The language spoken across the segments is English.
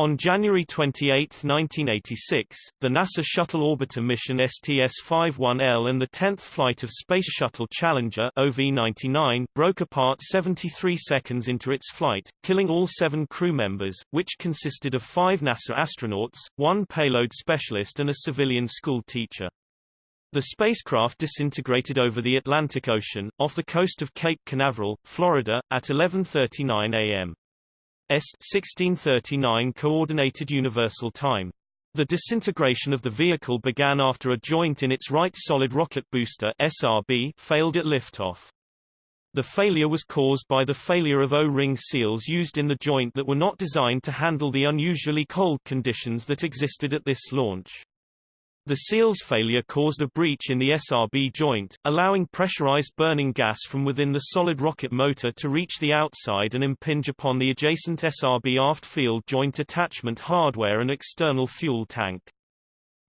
On January 28, 1986, the NASA Shuttle Orbiter mission STS-51L and the 10th flight of Space Shuttle Challenger OV-99 broke apart 73 seconds into its flight, killing all seven crew members, which consisted of five NASA astronauts, one payload specialist and a civilian school teacher. The spacecraft disintegrated over the Atlantic Ocean, off the coast of Cape Canaveral, Florida, at 11.39 a.m. Est 1639 Coordinated Universal Time. The disintegration of the vehicle began after a joint in its right solid rocket booster SRB failed at liftoff. The failure was caused by the failure of O-ring seals used in the joint that were not designed to handle the unusually cold conditions that existed at this launch. The seal's failure caused a breach in the SRB joint, allowing pressurized burning gas from within the solid rocket motor to reach the outside and impinge upon the adjacent SRB aft field joint attachment hardware and external fuel tank.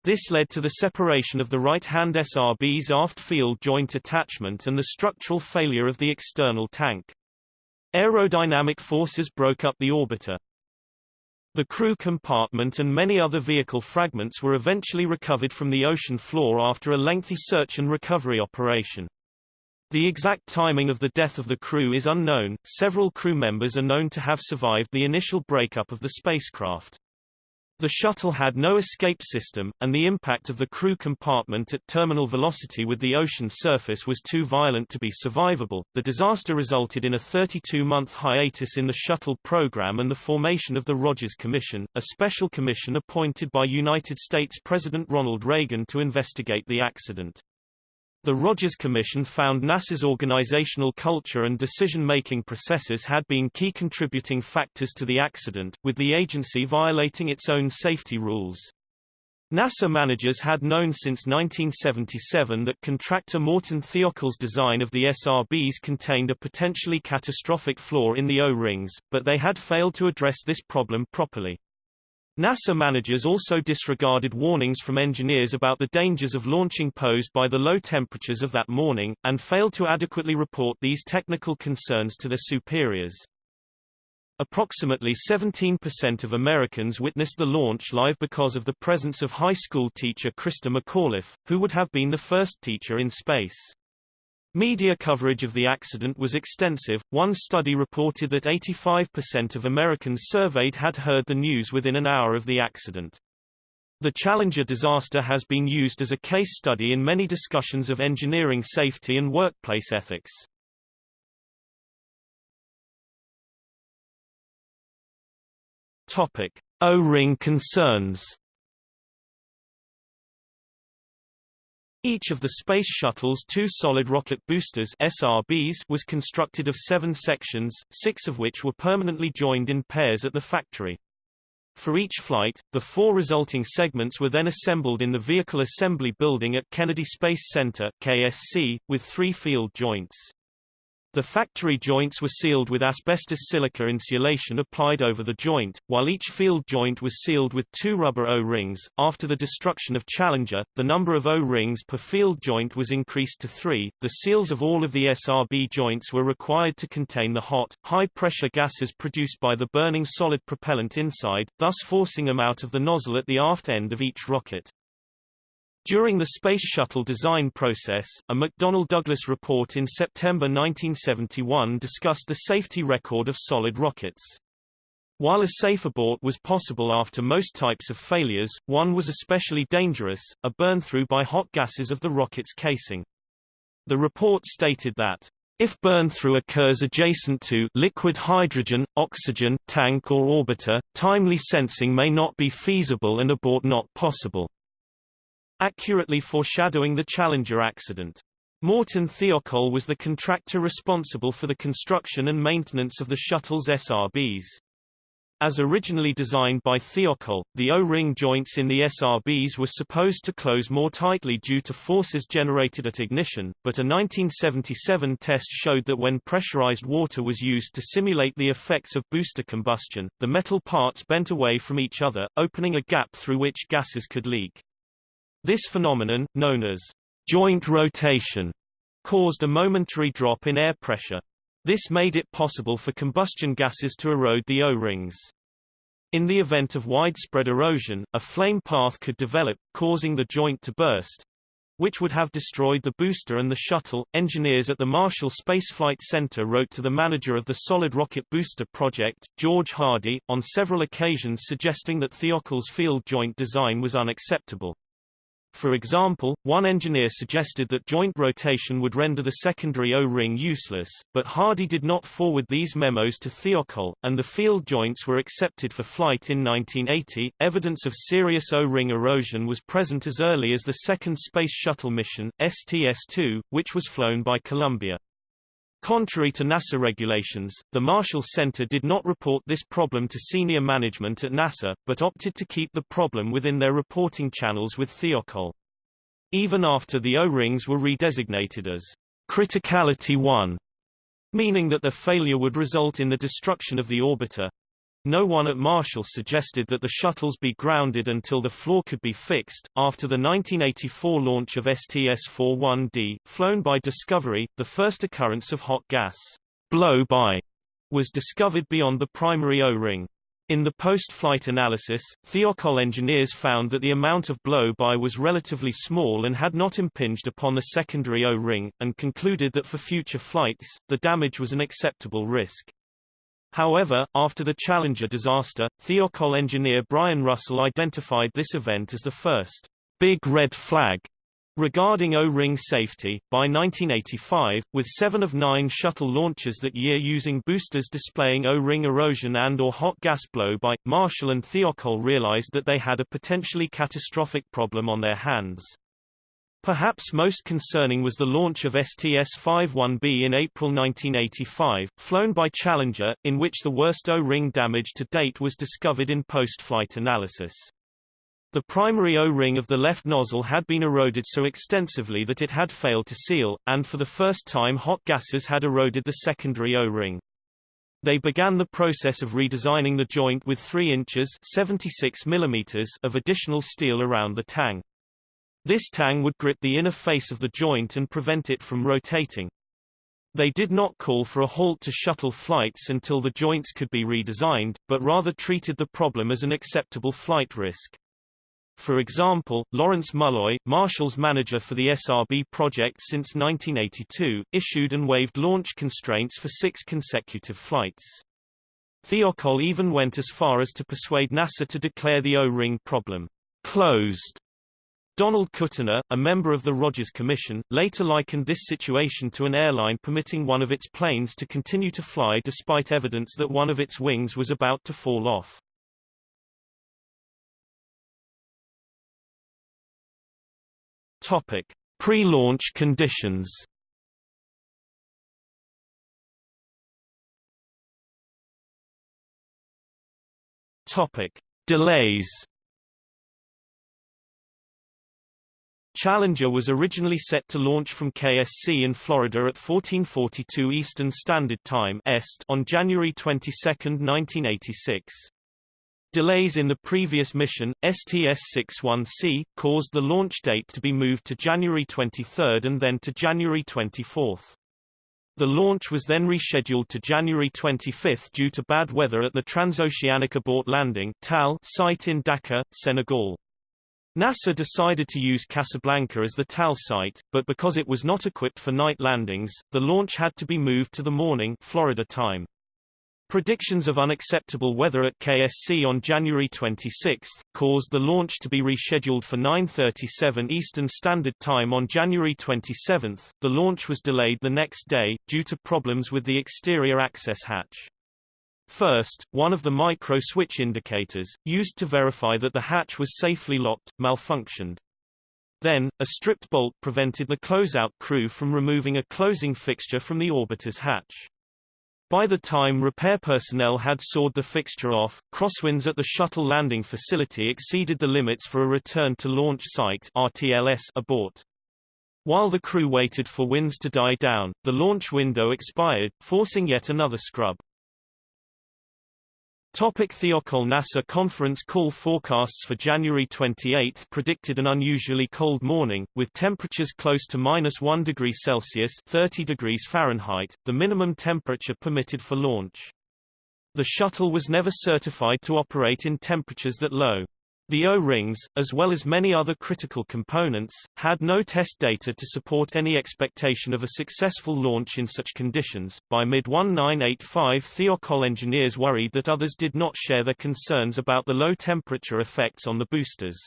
This led to the separation of the right-hand SRB's aft field joint attachment and the structural failure of the external tank. Aerodynamic forces broke up the orbiter. The crew compartment and many other vehicle fragments were eventually recovered from the ocean floor after a lengthy search and recovery operation. The exact timing of the death of the crew is unknown. Several crew members are known to have survived the initial breakup of the spacecraft. The shuttle had no escape system, and the impact of the crew compartment at terminal velocity with the ocean surface was too violent to be survivable. The disaster resulted in a 32-month hiatus in the shuttle program and the formation of the Rogers Commission, a special commission appointed by United States President Ronald Reagan to investigate the accident. The Rogers Commission found NASA's organizational culture and decision-making processes had been key contributing factors to the accident, with the agency violating its own safety rules. NASA managers had known since 1977 that contractor Morton Thiokol's design of the SRBs contained a potentially catastrophic flaw in the O-rings, but they had failed to address this problem properly. NASA managers also disregarded warnings from engineers about the dangers of launching posed by the low temperatures of that morning, and failed to adequately report these technical concerns to their superiors. Approximately 17% of Americans witnessed the launch live because of the presence of high school teacher Christa McAuliffe, who would have been the first teacher in space. Media coverage of the accident was extensive. One study reported that 85% of Americans surveyed had heard the news within an hour of the accident. The Challenger disaster has been used as a case study in many discussions of engineering safety and workplace ethics. Topic: O-ring concerns. Each of the Space Shuttle's two solid rocket boosters SRBs was constructed of seven sections, six of which were permanently joined in pairs at the factory. For each flight, the four resulting segments were then assembled in the Vehicle Assembly Building at Kennedy Space Center KSC, with three field joints. The factory joints were sealed with asbestos silica insulation applied over the joint, while each field joint was sealed with two rubber O-rings. After the destruction of Challenger, the number of O-rings per field joint was increased to three. The seals of all of the SRB joints were required to contain the hot, high-pressure gases produced by the burning solid propellant inside, thus forcing them out of the nozzle at the aft end of each rocket. During the Space Shuttle design process, a McDonnell Douglas report in September 1971 discussed the safety record of solid rockets. While a safe abort was possible after most types of failures, one was especially dangerous, a burn-through by hot gases of the rocket's casing. The report stated that if burn-through occurs adjacent to liquid hydrogen, oxygen, tank or orbiter, timely sensing may not be feasible and abort not possible accurately foreshadowing the Challenger accident. Morton Thiokol was the contractor responsible for the construction and maintenance of the shuttle's SRBs. As originally designed by Thiokol, the O-ring joints in the SRBs were supposed to close more tightly due to forces generated at ignition, but a 1977 test showed that when pressurized water was used to simulate the effects of booster combustion, the metal parts bent away from each other, opening a gap through which gases could leak. This phenomenon, known as joint rotation, caused a momentary drop in air pressure. This made it possible for combustion gases to erode the O-rings. In the event of widespread erosion, a flame path could develop, causing the joint to burst, which would have destroyed the booster and the shuttle. Engineers at the Marshall Space Flight Center wrote to the manager of the Solid Rocket Booster project, George Hardy, on several occasions suggesting that Thiokol's field joint design was unacceptable. For example, one engineer suggested that joint rotation would render the secondary O-ring useless, but Hardy did not forward these memos to Thiokol, and the field joints were accepted for flight in 1980. Evidence of serious O-ring erosion was present as early as the second Space Shuttle mission, STS-2, which was flown by Columbia. Contrary to NASA regulations, the Marshall Center did not report this problem to senior management at NASA, but opted to keep the problem within their reporting channels with Thiokol. Even after the O-rings were redesignated as criticality 1, meaning that their failure would result in the destruction of the orbiter, no one at Marshall suggested that the shuttles be grounded until the flaw could be fixed. After the 1984 launch of STS-41D, flown by Discovery, the first occurrence of hot gas blow-by was discovered beyond the primary O-ring. In the post-flight analysis, Thiokol engineers found that the amount of blow-by was relatively small and had not impinged upon the secondary O-ring, and concluded that for future flights, the damage was an acceptable risk. However, after the Challenger disaster, Thiokol engineer Brian Russell identified this event as the first big red flag regarding O-ring safety. By 1985, with seven of nine shuttle launches that year using boosters displaying O-ring erosion and or hot gas blow by, Marshall and Thiokol realized that they had a potentially catastrophic problem on their hands. Perhaps most concerning was the launch of STS-51B in April 1985, flown by Challenger, in which the worst O-ring damage to date was discovered in post-flight analysis. The primary O-ring of the left nozzle had been eroded so extensively that it had failed to seal, and for the first time hot gases had eroded the secondary O-ring. They began the process of redesigning the joint with 3 inches 76 millimeters of additional steel around the tang. This tang would grip the inner face of the joint and prevent it from rotating. They did not call for a halt to shuttle flights until the joints could be redesigned, but rather treated the problem as an acceptable flight risk. For example, Lawrence Mulloy, Marshall's manager for the SRB project since 1982, issued and waived launch constraints for six consecutive flights. Thiokol even went as far as to persuade NASA to declare the O-ring problem closed Donald Kutyna, a member of the Rogers Commission, later likened this situation to an airline permitting one of its planes to continue to fly despite evidence that one of its wings was about to fall off. Topic: Pre-launch conditions. Topic: Delays. Challenger was originally set to launch from KSC in Florida at 1442 Eastern Standard Time (EST) on January 22, 1986. Delays in the previous mission, STS-61C, caused the launch date to be moved to January 23 and then to January 24. The launch was then rescheduled to January 25 due to bad weather at the Transoceanic Abort Landing site in Dakar, Senegal. NASA decided to use Casablanca as the TAL site, but because it was not equipped for night landings, the launch had to be moved to the morning Florida time. Predictions of unacceptable weather at KSC on January 26 caused the launch to be rescheduled for 9:37 Eastern Standard Time on January 27. The launch was delayed the next day due to problems with the exterior access hatch. First, one of the micro-switch indicators, used to verify that the hatch was safely locked, malfunctioned. Then, a stripped bolt prevented the closeout crew from removing a closing fixture from the orbiter's hatch. By the time repair personnel had sawed the fixture off, crosswinds at the shuttle landing facility exceeded the limits for a return to launch site RTLS abort. While the crew waited for winds to die down, the launch window expired, forcing yet another scrub. Topic Thiokol NASA conference call forecasts for January 28 predicted an unusually cold morning, with temperatures close to minus 1 degree Celsius 30 degrees Fahrenheit, the minimum temperature permitted for launch. The shuttle was never certified to operate in temperatures that low. The O-rings, as well as many other critical components, had no test data to support any expectation of a successful launch in such conditions. By mid-1985 Thiokol engineers worried that others did not share their concerns about the low temperature effects on the boosters.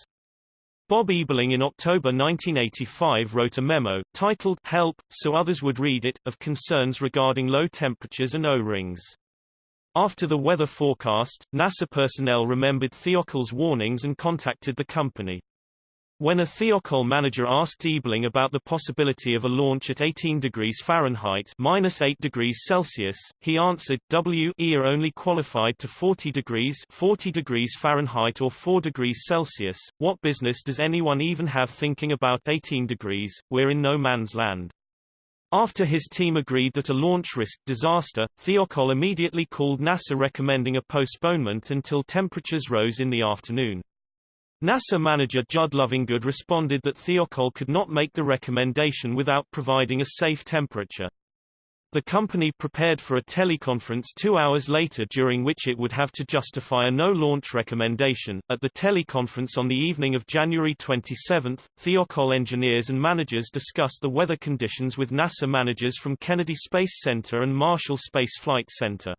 Bob Ebeling in October 1985 wrote a memo, titled Help, so others would read it, of concerns regarding low temperatures and O-rings. After the weather forecast, NASA personnel remembered Thiokol's warnings and contacted the company. When a Thiokol manager asked Ebeling about the possibility of a launch at 18 degrees Fahrenheit minus 8 degrees Celsius, he answered, "We are only qualified to 40 degrees 40 degrees Fahrenheit or 4 degrees Celsius, what business does anyone even have thinking about 18 degrees, we're in no man's land. After his team agreed that a launch risked disaster, Thiokol immediately called NASA recommending a postponement until temperatures rose in the afternoon. NASA manager Judd Lovingood responded that Thiokol could not make the recommendation without providing a safe temperature. The company prepared for a teleconference two hours later during which it would have to justify a no-launch recommendation. At the teleconference on the evening of January 27, Thiokol engineers and managers discussed the weather conditions with NASA managers from Kennedy Space Center and Marshall Space Flight Center.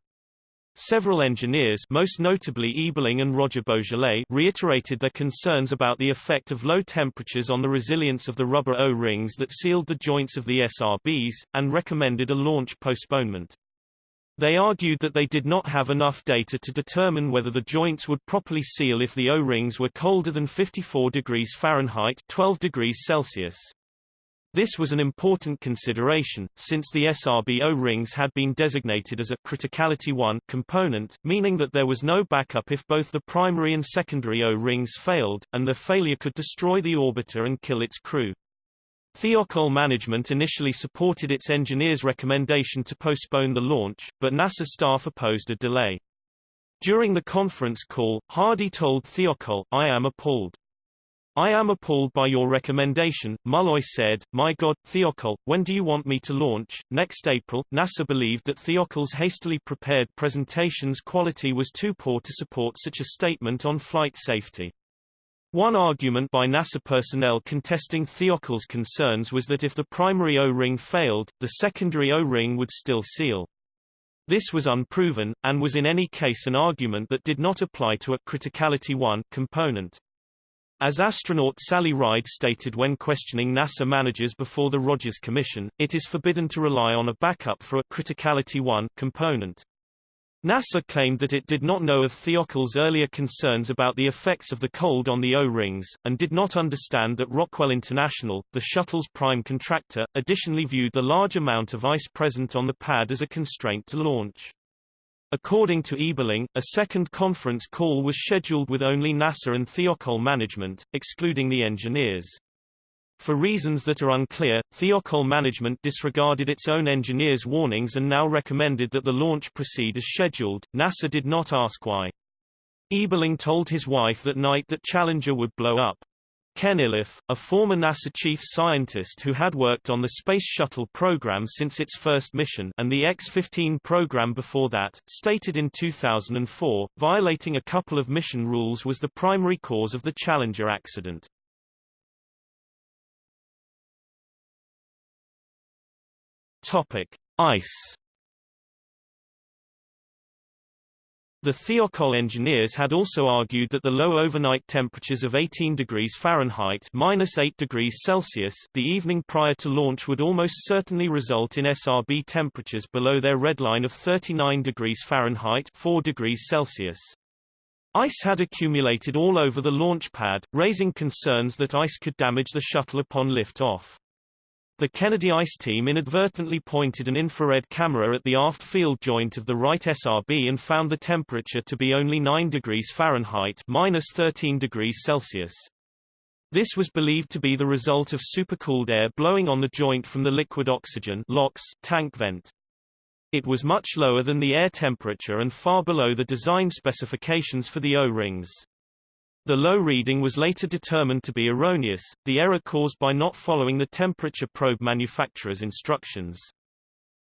Several engineers most notably Ebeling and Roger Boisjoly reiterated their concerns about the effect of low temperatures on the resilience of the rubber O-rings that sealed the joints of the SRBs, and recommended a launch postponement. They argued that they did not have enough data to determine whether the joints would properly seal if the O-rings were colder than 54 degrees Fahrenheit 12 degrees Celsius. This was an important consideration, since the SRB O-rings had been designated as a criticality 1 component, meaning that there was no backup if both the primary and secondary O-rings failed, and their failure could destroy the orbiter and kill its crew. Thiokol management initially supported its engineers' recommendation to postpone the launch, but NASA staff opposed a delay. During the conference call, Hardy told Thiokol, I am appalled. I am appalled by your recommendation, Mulloy said. My God, Thiokol, when do you want me to launch? Next April, NASA believed that Thiokol's hastily prepared presentation's quality was too poor to support such a statement on flight safety. One argument by NASA personnel contesting Thiokol's concerns was that if the primary O-ring failed, the secondary O-ring would still seal. This was unproven, and was in any case an argument that did not apply to a criticality 1 component. As astronaut Sally Ride stated when questioning NASA managers before the Rogers Commission, it is forbidden to rely on a backup for a criticality 1 component. NASA claimed that it did not know of Thiokol's earlier concerns about the effects of the cold on the O-rings, and did not understand that Rockwell International, the shuttle's prime contractor, additionally viewed the large amount of ice present on the pad as a constraint to launch. According to Ebeling, a second conference call was scheduled with only NASA and Thiokol management, excluding the engineers. For reasons that are unclear, Thiokol management disregarded its own engineers' warnings and now recommended that the launch proceed as scheduled. NASA did not ask why. Ebeling told his wife that night that Challenger would blow up. Ken Iliff, a former NASA chief scientist who had worked on the Space Shuttle program since its first mission and the X-15 program before that, stated in 2004, violating a couple of mission rules was the primary cause of the Challenger accident. Topic: Ice The Thiokol engineers had also argued that the low overnight temperatures of 18 degrees Fahrenheit minus 8 degrees Celsius the evening prior to launch would almost certainly result in SRB temperatures below their red line of 39 degrees Fahrenheit 4 degrees Celsius. Ice had accumulated all over the launch pad, raising concerns that ice could damage the shuttle upon lift-off. The Kennedy ICE team inadvertently pointed an infrared camera at the aft field joint of the right SRB and found the temperature to be only 9 degrees Fahrenheit minus 13 degrees Celsius. This was believed to be the result of supercooled air blowing on the joint from the liquid oxygen LOX tank vent. It was much lower than the air temperature and far below the design specifications for the O-rings. The low reading was later determined to be erroneous, the error caused by not following the temperature probe manufacturer's instructions.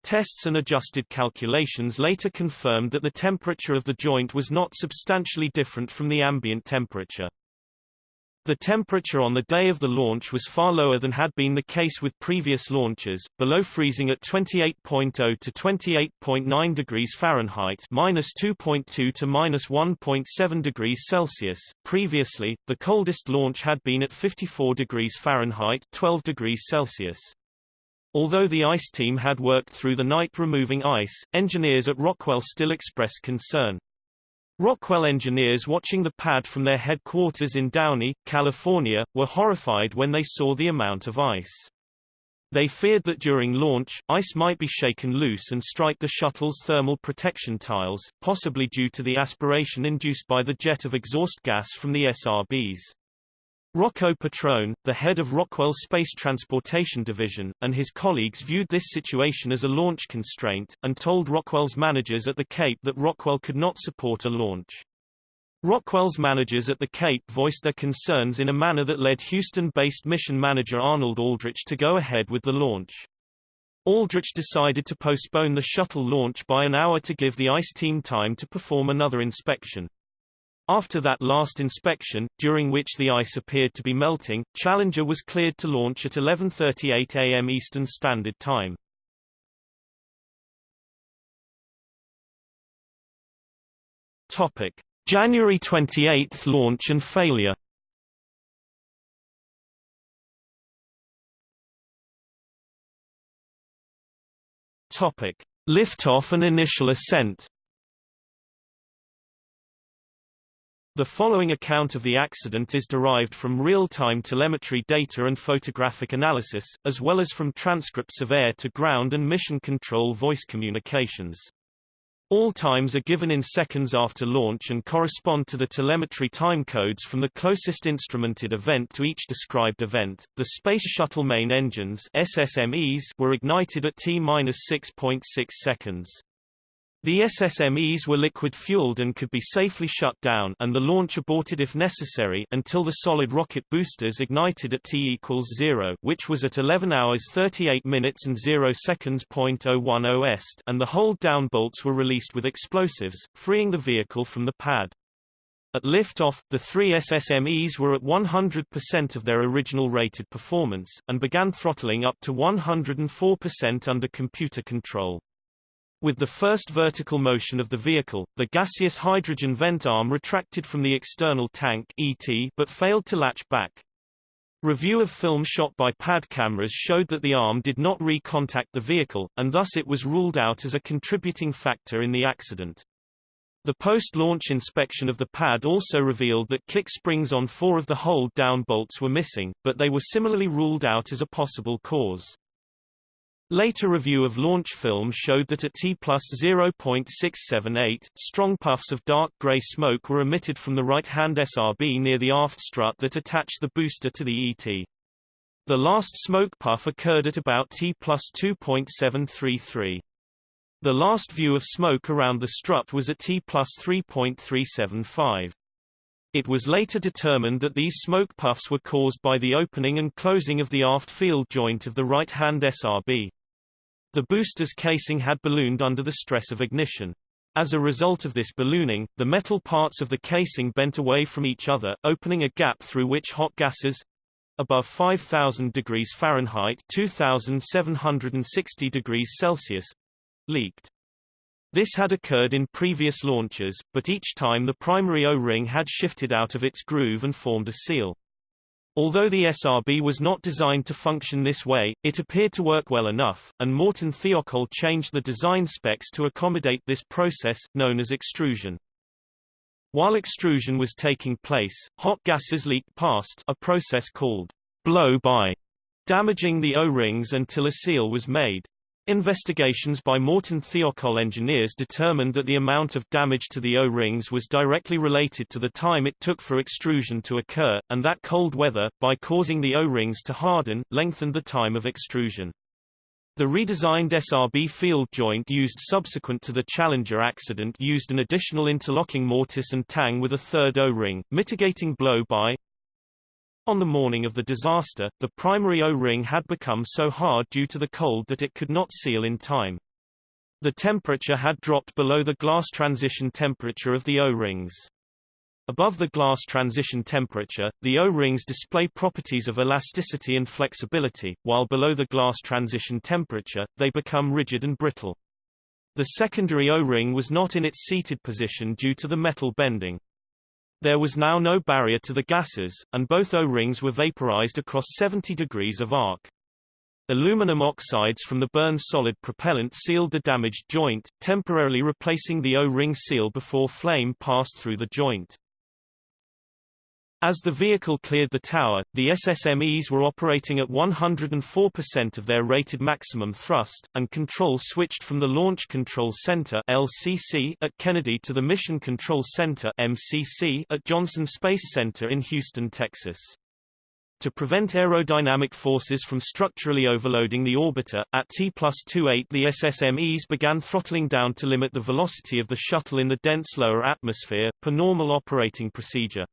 Tests and adjusted calculations later confirmed that the temperature of the joint was not substantially different from the ambient temperature. The temperature on the day of the launch was far lower than had been the case with previous launches, below freezing at 28.0 to 28.9 degrees Fahrenheit minus 2.2 to minus 1.7 degrees Celsius. Previously, the coldest launch had been at 54 degrees Fahrenheit 12 degrees Celsius. Although the ice team had worked through the night removing ice, engineers at Rockwell still expressed concern. Rockwell engineers watching the pad from their headquarters in Downey, California, were horrified when they saw the amount of ice. They feared that during launch, ice might be shaken loose and strike the shuttle's thermal protection tiles, possibly due to the aspiration induced by the jet of exhaust gas from the SRBs. Rocco Petrone, the head of Rockwell's Space Transportation Division, and his colleagues viewed this situation as a launch constraint, and told Rockwell's managers at the Cape that Rockwell could not support a launch. Rockwell's managers at the Cape voiced their concerns in a manner that led Houston-based mission manager Arnold Aldrich to go ahead with the launch. Aldrich decided to postpone the shuttle launch by an hour to give the ICE team time to perform another inspection. After that last inspection, during which the ice appeared to be melting, Challenger was cleared to launch at 11.38 am Eastern Standard Time. Topic. January 28 launch and failure Topic. Liftoff and initial ascent The following account of the accident is derived from real-time telemetry data and photographic analysis, as well as from transcripts of air-to-ground and mission control voice communications. All times are given in seconds after launch and correspond to the telemetry time codes from the closest instrumented event to each described event. The Space Shuttle main engines SSMEs were ignited at T-6.6 seconds. The SSMEs were liquid-fueled and could be safely shut down and the launch aborted if necessary until the solid rocket boosters ignited at T equals 0 which was at 11 hours 38 minutes and 0 seconds. 010 est and the hold down bolts were released with explosives, freeing the vehicle from the pad. At liftoff, the three SSMEs were at 100% of their original rated performance, and began throttling up to 104% under computer control. With the first vertical motion of the vehicle, the gaseous hydrogen vent arm retracted from the external tank ET but failed to latch back. Review of film shot by pad cameras showed that the arm did not re-contact the vehicle, and thus it was ruled out as a contributing factor in the accident. The post-launch inspection of the pad also revealed that kick springs on four of the hold-down bolts were missing, but they were similarly ruled out as a possible cause. Later review of launch film showed that at T plus 0.678, strong puffs of dark gray smoke were emitted from the right-hand SRB near the aft strut that attached the booster to the ET. The last smoke puff occurred at about T plus 2.733. The last view of smoke around the strut was at T plus 3.375. It was later determined that these smoke puffs were caused by the opening and closing of the aft field joint of the right-hand SRB. The booster's casing had ballooned under the stress of ignition. As a result of this ballooning, the metal parts of the casing bent away from each other, opening a gap through which hot gases above 5000 degrees Fahrenheit 2760 degrees Celsius leaked. This had occurred in previous launches, but each time the primary O-ring had shifted out of its groove and formed a seal. Although the SRB was not designed to function this way, it appeared to work well enough, and Morton Thiokol changed the design specs to accommodate this process, known as extrusion. While extrusion was taking place, hot gases leaked past a process called blow-by, damaging the O-rings until a seal was made. Investigations by Morton Thiokol engineers determined that the amount of damage to the O-rings was directly related to the time it took for extrusion to occur, and that cold weather, by causing the O-rings to harden, lengthened the time of extrusion. The redesigned SRB field joint used subsequent to the Challenger accident used an additional interlocking mortise and tang with a third O-ring, mitigating blow-by, on the morning of the disaster, the primary O-ring had become so hard due to the cold that it could not seal in time. The temperature had dropped below the glass transition temperature of the O-rings. Above the glass transition temperature, the O-rings display properties of elasticity and flexibility, while below the glass transition temperature, they become rigid and brittle. The secondary O-ring was not in its seated position due to the metal bending. There was now no barrier to the gases, and both O-rings were vaporized across 70 degrees of arc. Aluminum oxides from the burn solid propellant sealed the damaged joint, temporarily replacing the O-ring seal before flame passed through the joint. As the vehicle cleared the tower, the SSMEs were operating at 104% of their rated maximum thrust, and control switched from the Launch Control Center LCC at Kennedy to the Mission Control Center MCC at Johnson Space Center in Houston, Texas. To prevent aerodynamic forces from structurally overloading the orbiter, at T plus 28 the SSMEs began throttling down to limit the velocity of the shuttle in the dense lower atmosphere, per normal operating procedure.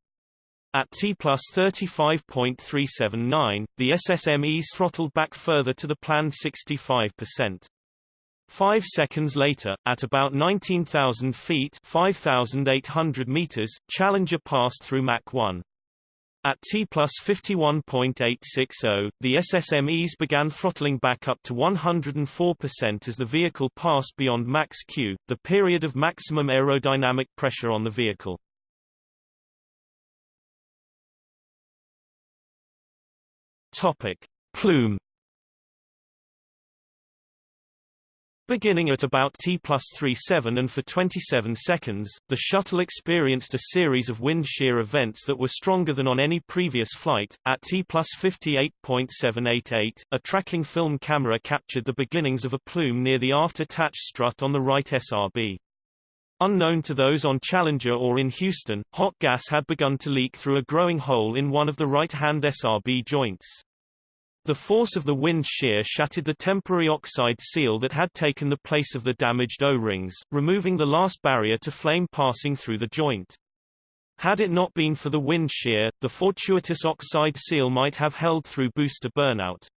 At T plus 35.379, the SSMEs throttled back further to the planned 65%. Five seconds later, at about 19,000 feet 5,800 meters, Challenger passed through Mach 1. At T plus 51.860, the SSMEs began throttling back up to 104% as the vehicle passed beyond max Q, the period of maximum aerodynamic pressure on the vehicle. Topic. Plume Beginning at about T plus 37 and for 27 seconds, the shuttle experienced a series of wind shear events that were stronger than on any previous flight. At T plus 58.788, a tracking film camera captured the beginnings of a plume near the aft attach strut on the right SRB. Unknown to those on Challenger or in Houston, hot gas had begun to leak through a growing hole in one of the right-hand SRB joints. The force of the wind shear shattered the temporary oxide seal that had taken the place of the damaged O-rings, removing the last barrier to flame passing through the joint. Had it not been for the wind shear, the fortuitous oxide seal might have held through booster burnout.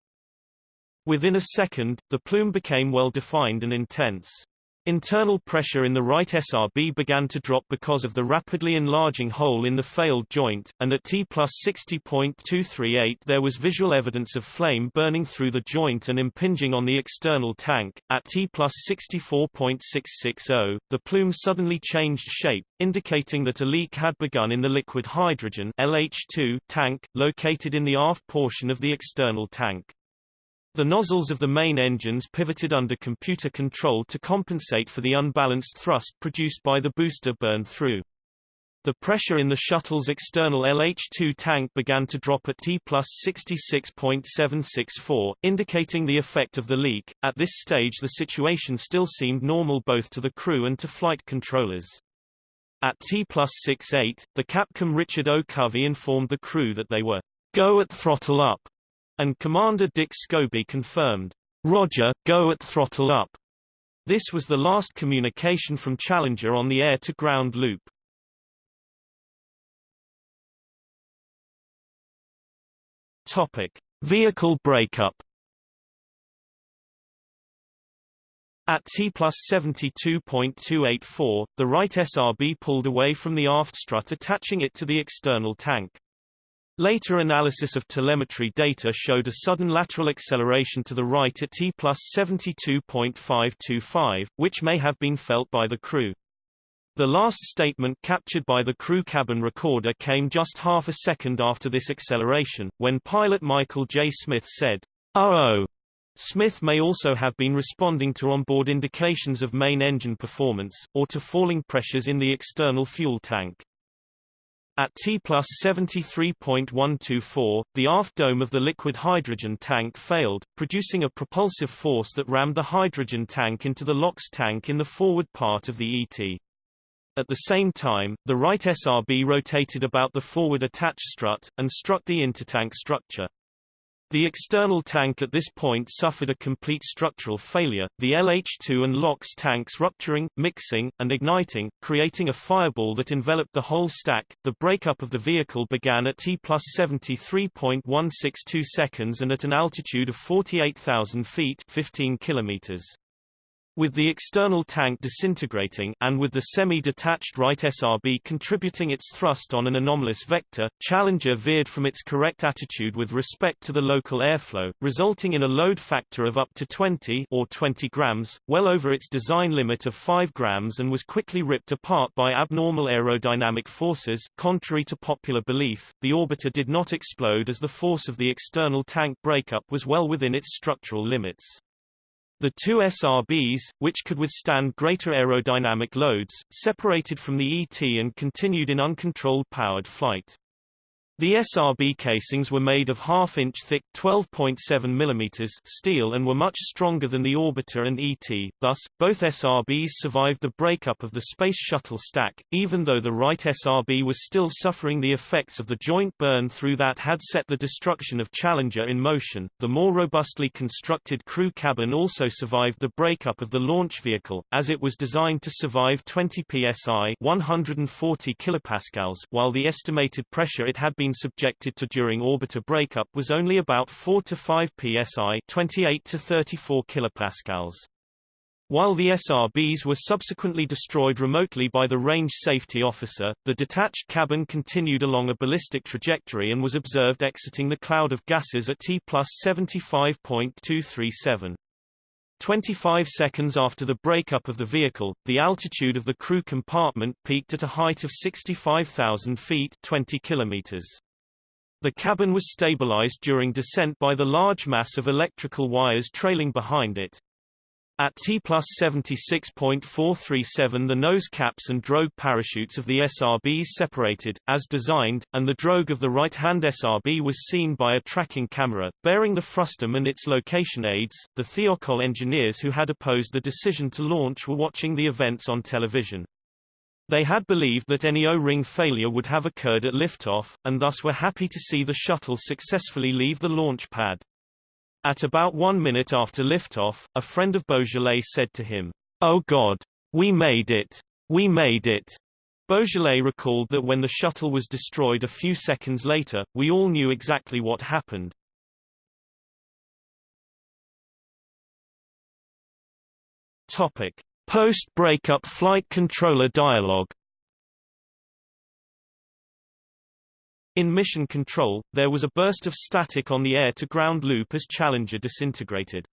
Within a second, the plume became well defined and intense. Internal pressure in the right SRB began to drop because of the rapidly enlarging hole in the failed joint, and at T plus 60.238 there was visual evidence of flame burning through the joint and impinging on the external tank. At T plus 64.660, the plume suddenly changed shape, indicating that a leak had begun in the liquid hydrogen LH2 tank, located in the aft portion of the external tank. The nozzles of the main engines pivoted under computer control to compensate for the unbalanced thrust produced by the booster burn-through. The pressure in the shuttle's external LH2 tank began to drop at T plus 66.764, indicating the effect of the leak. At this stage the situation still seemed normal both to the crew and to flight controllers. At T plus 68, the Capcom Richard O. Covey informed the crew that they were go at throttle up and Commander Dick Scobie confirmed, Roger, go at throttle up. This was the last communication from Challenger on the air-to-ground loop. Topic: Vehicle breakup. At T plus 72.284, the right SRB pulled away from the aft strut attaching it to the external tank. Later analysis of telemetry data showed a sudden lateral acceleration to the right at T plus 72.525, which may have been felt by the crew. The last statement captured by the crew cabin recorder came just half a second after this acceleration, when pilot Michael J. Smith said, "Uh-oh." Smith may also have been responding to onboard indications of main engine performance, or to falling pressures in the external fuel tank. At T plus 73.124, the aft dome of the liquid hydrogen tank failed, producing a propulsive force that rammed the hydrogen tank into the LOX tank in the forward part of the ET. At the same time, the right SRB rotated about the forward attach strut, and struck the intertank structure. The external tank at this point suffered a complete structural failure, the LH2 and LOX tanks rupturing, mixing, and igniting, creating a fireball that enveloped the whole stack. The breakup of the vehicle began at T plus 73.162 seconds and at an altitude of 48,000 feet 15 kilometers. With the external tank disintegrating, and with the semi-detached right SRB contributing its thrust on an anomalous vector, Challenger veered from its correct attitude with respect to the local airflow, resulting in a load factor of up to 20 or 20 grams, well over its design limit of 5 grams and was quickly ripped apart by abnormal aerodynamic forces. Contrary to popular belief, the orbiter did not explode as the force of the external tank breakup was well within its structural limits. The two SRBs, which could withstand greater aerodynamic loads, separated from the ET and continued in uncontrolled powered flight. The SRB casings were made of half-inch thick 12.7 mm steel and were much stronger than the orbiter and ET, thus, both SRBs survived the breakup of the Space Shuttle stack, even though the right SRB was still suffering the effects of the joint burn through that had set the destruction of Challenger in motion. The more robustly constructed crew cabin also survived the breakup of the launch vehicle, as it was designed to survive 20 psi 140 kilopascals, while the estimated pressure it had been been subjected to during orbiter breakup was only about 4 to 5 psi 28 to 34 kilopascals. While the SRBs were subsequently destroyed remotely by the range safety officer, the detached cabin continued along a ballistic trajectory and was observed exiting the cloud of gases at T plus 75.237. 25 seconds after the breakup of the vehicle, the altitude of the crew compartment peaked at a height of 65,000 feet 20 kilometers. The cabin was stabilized during descent by the large mass of electrical wires trailing behind it. At T plus 76.437 the nose caps and drogue parachutes of the SRBs separated, as designed, and the drogue of the right-hand SRB was seen by a tracking camera, bearing the frustum and its location aids. The Thiokol engineers who had opposed the decision to launch were watching the events on television. They had believed that any O-ring failure would have occurred at liftoff, and thus were happy to see the shuttle successfully leave the launch pad. At about one minute after liftoff, a friend of Boisjoly said to him, Oh God! We made it! We made it! Boisjoly recalled that when the shuttle was destroyed a few seconds later, we all knew exactly what happened. Topic. Post-breakup flight controller dialogue In mission control, there was a burst of static on the air-to-ground loop as Challenger disintegrated.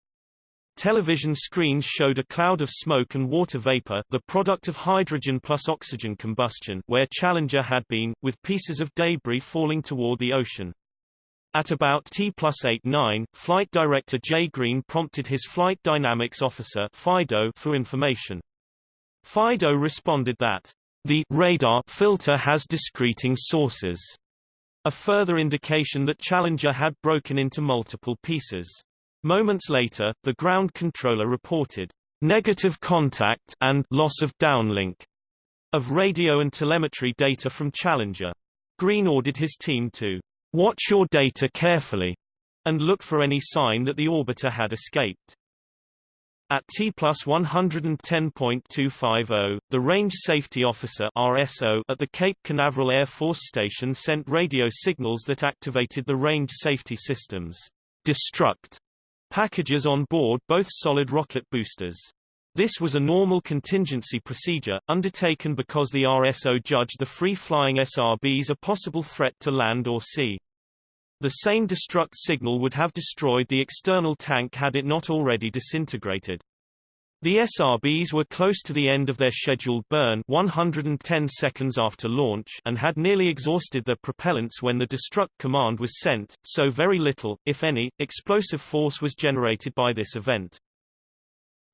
Television screens showed a cloud of smoke and water vapor the product of hydrogen plus oxygen combustion where Challenger had been, with pieces of debris falling toward the ocean. At about T plus 8-9, Flight Director Jay Greene prompted his Flight Dynamics Officer FIDO for information. FIDO responded that, the radar filter has discreting sources. A further indication that Challenger had broken into multiple pieces. Moments later, the ground controller reported negative contact and loss of downlink of radio and telemetry data from Challenger. Greene ordered his team to watch your data carefully and look for any sign that the orbiter had escaped. At T plus 110.250, the Range Safety Officer RSO at the Cape Canaveral Air Force Station sent radio signals that activated the range safety systems destruct packages on board both solid rocket boosters. This was a normal contingency procedure, undertaken because the RSO judged the free-flying SRBs a possible threat to land or sea. The same destruct signal would have destroyed the external tank had it not already disintegrated. The SRBs were close to the end of their scheduled burn 110 seconds after launch and had nearly exhausted their propellants when the destruct command was sent, so very little, if any, explosive force was generated by this event.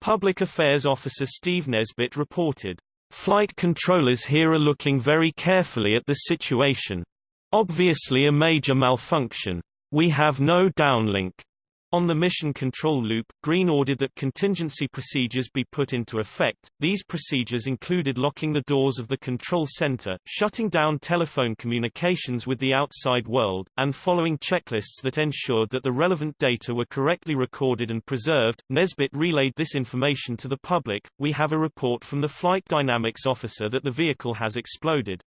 Public Affairs Officer Steve Nesbitt reported, Flight controllers here are looking very carefully at the situation. Obviously a major malfunction. We have no downlink. On the mission control loop, Greene ordered that contingency procedures be put into effect. These procedures included locking the doors of the control center, shutting down telephone communications with the outside world, and following checklists that ensured that the relevant data were correctly recorded and preserved. Nesbitt relayed this information to the public. We have a report from the flight dynamics officer that the vehicle has exploded.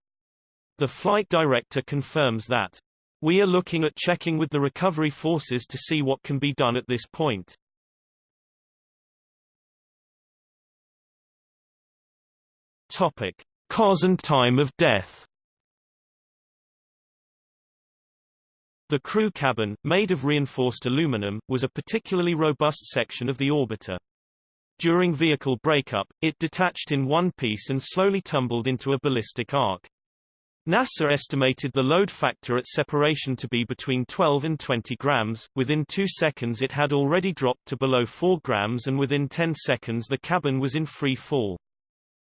The flight director confirms that we are looking at checking with the recovery forces to see what can be done at this point. Topic: Cause and time of death. The crew cabin, made of reinforced aluminum, was a particularly robust section of the orbiter. During vehicle breakup, it detached in one piece and slowly tumbled into a ballistic arc. NASA estimated the load factor at separation to be between 12 and 20 grams. Within two seconds it had already dropped to below 4 grams and within 10 seconds the cabin was in free fall.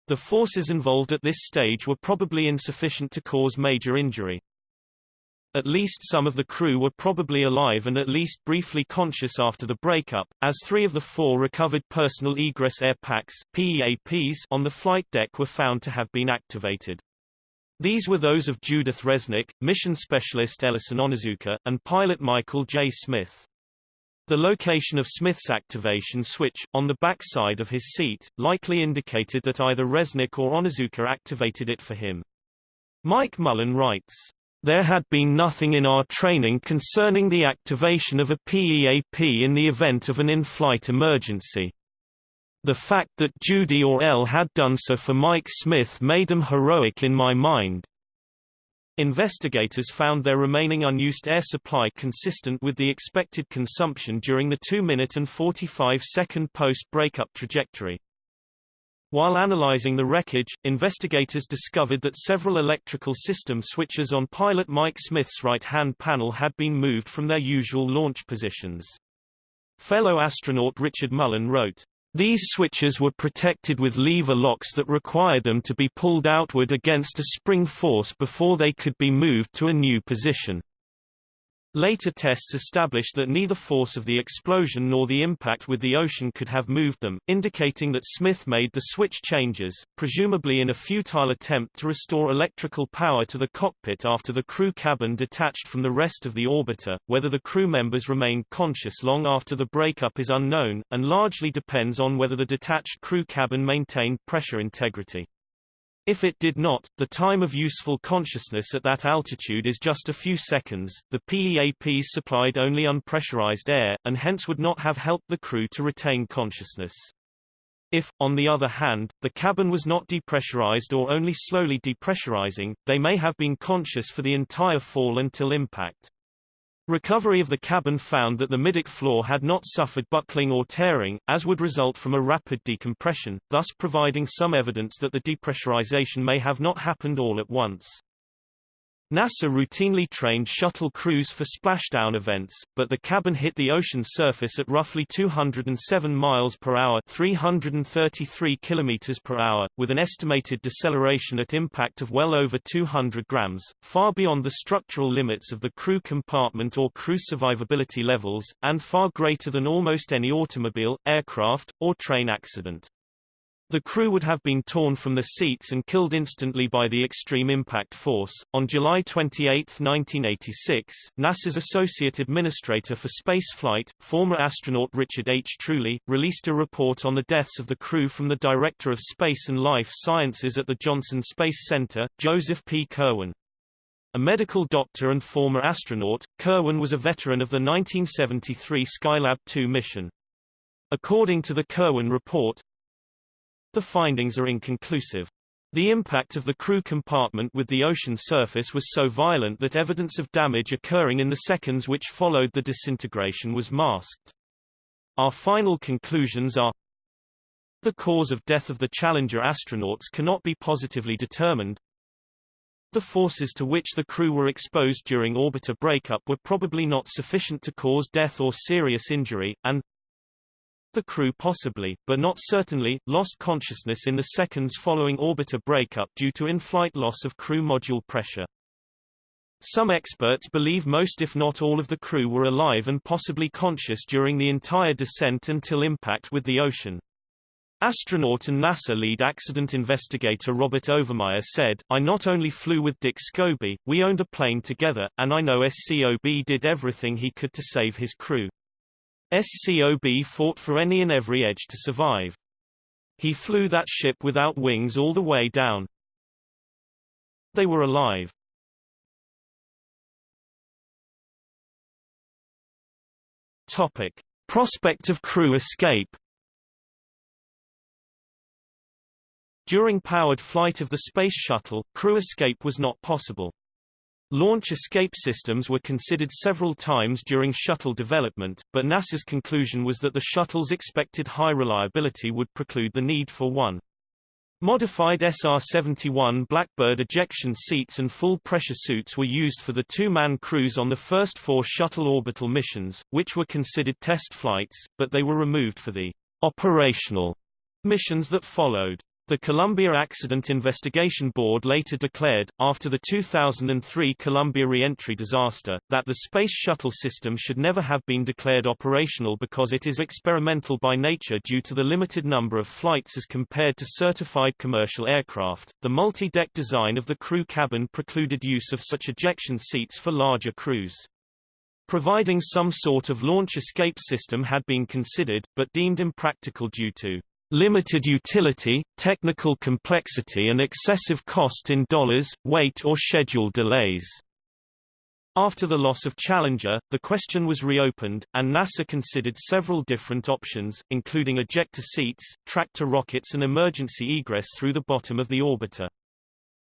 The forces involved at this stage were probably insufficient to cause major injury. At least some of the crew were probably alive and at least briefly conscious after the breakup, as three of the four recovered personal egress air packs PEAPs on the flight deck were found to have been activated. These were those of Judith Resnik, mission specialist Ellison Onizuka, and pilot Michael J. Smith. The location of Smith's activation switch, on the back side of his seat, likely indicated that either Resnik or Onizuka activated it for him. Mike Mullane writes, there had been nothing in our training concerning the activation of a PEAP in the event of an in-flight emergency. The fact that Judy or Elle had done so for Mike Smith made them heroic in my mind. Investigators found their remaining unused air supply consistent with the expected consumption during the 2-minute and 45-second post-breakup trajectory. While analyzing the wreckage, investigators discovered that several electrical system switches on pilot Mike Smith's right-hand panel had been moved from their usual launch positions. Fellow astronaut Richard Mullane wrote, these switches were protected with lever locks that required them to be pulled outward against a spring force before they could be moved to a new position. Later tests established that neither force of the explosion nor the impact with the ocean could have moved them, indicating that Smith made the switch changes, presumably in a futile attempt to restore electrical power to the cockpit after the crew cabin detached from the rest of the orbiter. Whether the crew members remained conscious long after the breakup is unknown, and largely depends on whether the detached crew cabin maintained pressure integrity. If it did not, the time of useful consciousness at that altitude is just a few seconds. The PEAPs supplied only unpressurized air, and hence would not have helped the crew to retain consciousness. If, on the other hand, the cabin was not depressurized or only slowly depressurizing, they may have been conscious for the entire fall until impact. Recovery of the cabin found that the middeck floor had not suffered buckling or tearing, as would result from a rapid decompression, thus providing some evidence that the depressurization may have not happened all at once. NASA routinely trained shuttle crews for splashdown events, but the cabin hit the ocean surface at roughly 207 miles per hour, 333 kilometers per hour, with an estimated deceleration at impact of well over 200 grams, far beyond the structural limits of the crew compartment or crew survivability levels, and far greater than almost any automobile, aircraft, or train accident. The crew would have been torn from the seats and killed instantly by the extreme impact force. On July 28, 1986, NASA's Associate Administrator for Spaceflight, former astronaut Richard H. Truly, released a report on the deaths of the crew from the Director of Space and Life Sciences at the Johnson Space Center, Joseph P. Kerwin. A medical doctor and former astronaut, Kerwin was a veteran of the 1973 Skylab 2 mission. According to the Kerwin report, the findings are inconclusive. The impact of the crew compartment with the ocean surface was so violent that evidence of damage occurring in the seconds which followed the disintegration was masked. Our final conclusions are The cause of death of the Challenger astronauts cannot be positively determined. The forces to which the crew were exposed during orbiter breakup were probably not sufficient to cause death or serious injury, and the crew possibly, but not certainly, lost consciousness in the seconds following orbiter breakup due to in-flight loss of crew module pressure. Some experts believe most if not all of the crew were alive and possibly conscious during the entire descent until impact with the ocean. Astronaut and NASA lead accident investigator Robert Overmyer said, I not only flew with Dick Scobie, we owned a plane together, and I know SCOB did everything he could to save his crew. SCOB fought for any and every edge to survive. He flew that ship without wings all the way down. They were alive. Topic. Prospect of crew escape During powered flight of the Space Shuttle, crew escape was not possible. Launch escape systems were considered several times during shuttle development, but NASA's conclusion was that the shuttle's expected high reliability would preclude the need for one. Modified SR-71 Blackbird ejection seats and full-pressure suits were used for the two-man crews on the first four shuttle orbital missions, which were considered test flights, but they were removed for the operational missions that followed. The Columbia Accident Investigation Board later declared, after the 2003 Columbia reentry disaster, that the Space Shuttle system should never have been declared operational because it is experimental by nature due to the limited number of flights as compared to certified commercial aircraft. The multi-deck design of the crew cabin precluded use of such ejection seats for larger crews. Providing some sort of launch escape system had been considered, but deemed impractical due to limited utility, technical complexity and excessive cost in dollars, weight or schedule delays. After the loss of Challenger, the question was reopened, and NASA considered several different options, including ejector seats, tractor rockets and emergency egress through the bottom of the orbiter.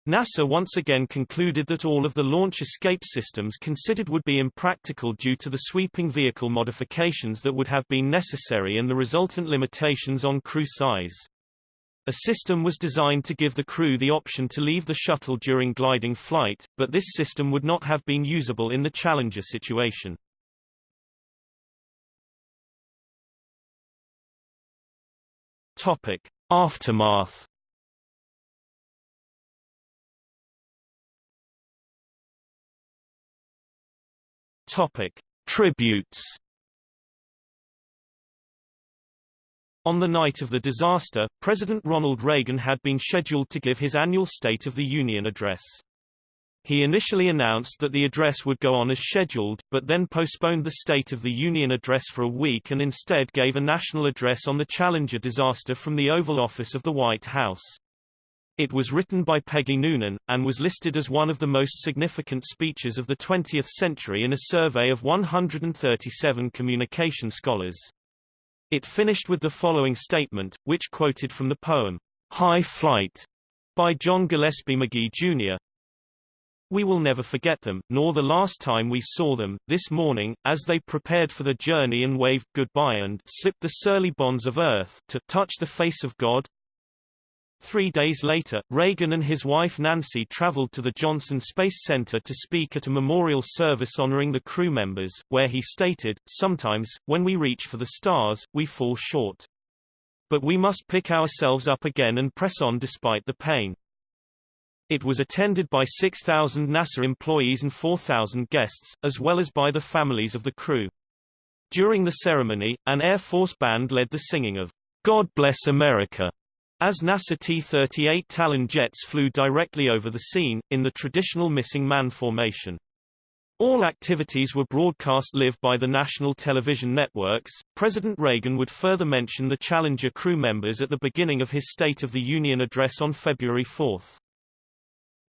NASA once again concluded that all of the launch escape systems considered would be impractical due to the sweeping vehicle modifications that would have been necessary and the resultant limitations on crew size. A system was designed to give the crew the option to leave the shuttle during gliding flight, but this system would not have been usable in the Challenger situation. Topic. Aftermath Topic: Tributes. On the night of the disaster, President Ronald Reagan had been scheduled to give his annual State of the Union address. He initially announced that the address would go on as scheduled, but then postponed the State of the Union address for a week and instead gave a national address on the Challenger disaster from the Oval Office of the White House. It was written by Peggy Noonan, and was listed as one of the most significant speeches of the 20th century in a survey of 137 communication scholars. It finished with the following statement, which quoted from the poem, High Flight, by John Gillespie Magee, Jr. We will never forget them, nor the last time we saw them, this morning, as they prepared for the journey and waved goodbye and slipped the surly bonds of earth to touch the face of God, Three days later, Reagan and his wife Nancy traveled to the Johnson Space Center to speak at a memorial service honoring the crew members, where he stated, Sometimes, when we reach for the stars, we fall short. But we must pick ourselves up again and press on despite the pain. It was attended by 6,000 NASA employees and 4,000 guests, as well as by the families of the crew. During the ceremony, an Air Force band led the singing of God Bless America as NASA T-38 Talon jets flew directly over the scene, in the traditional missing man formation. All activities were broadcast live by the national television networks. President Reagan would further mention the Challenger crew members at the beginning of his State of the Union address on February 4.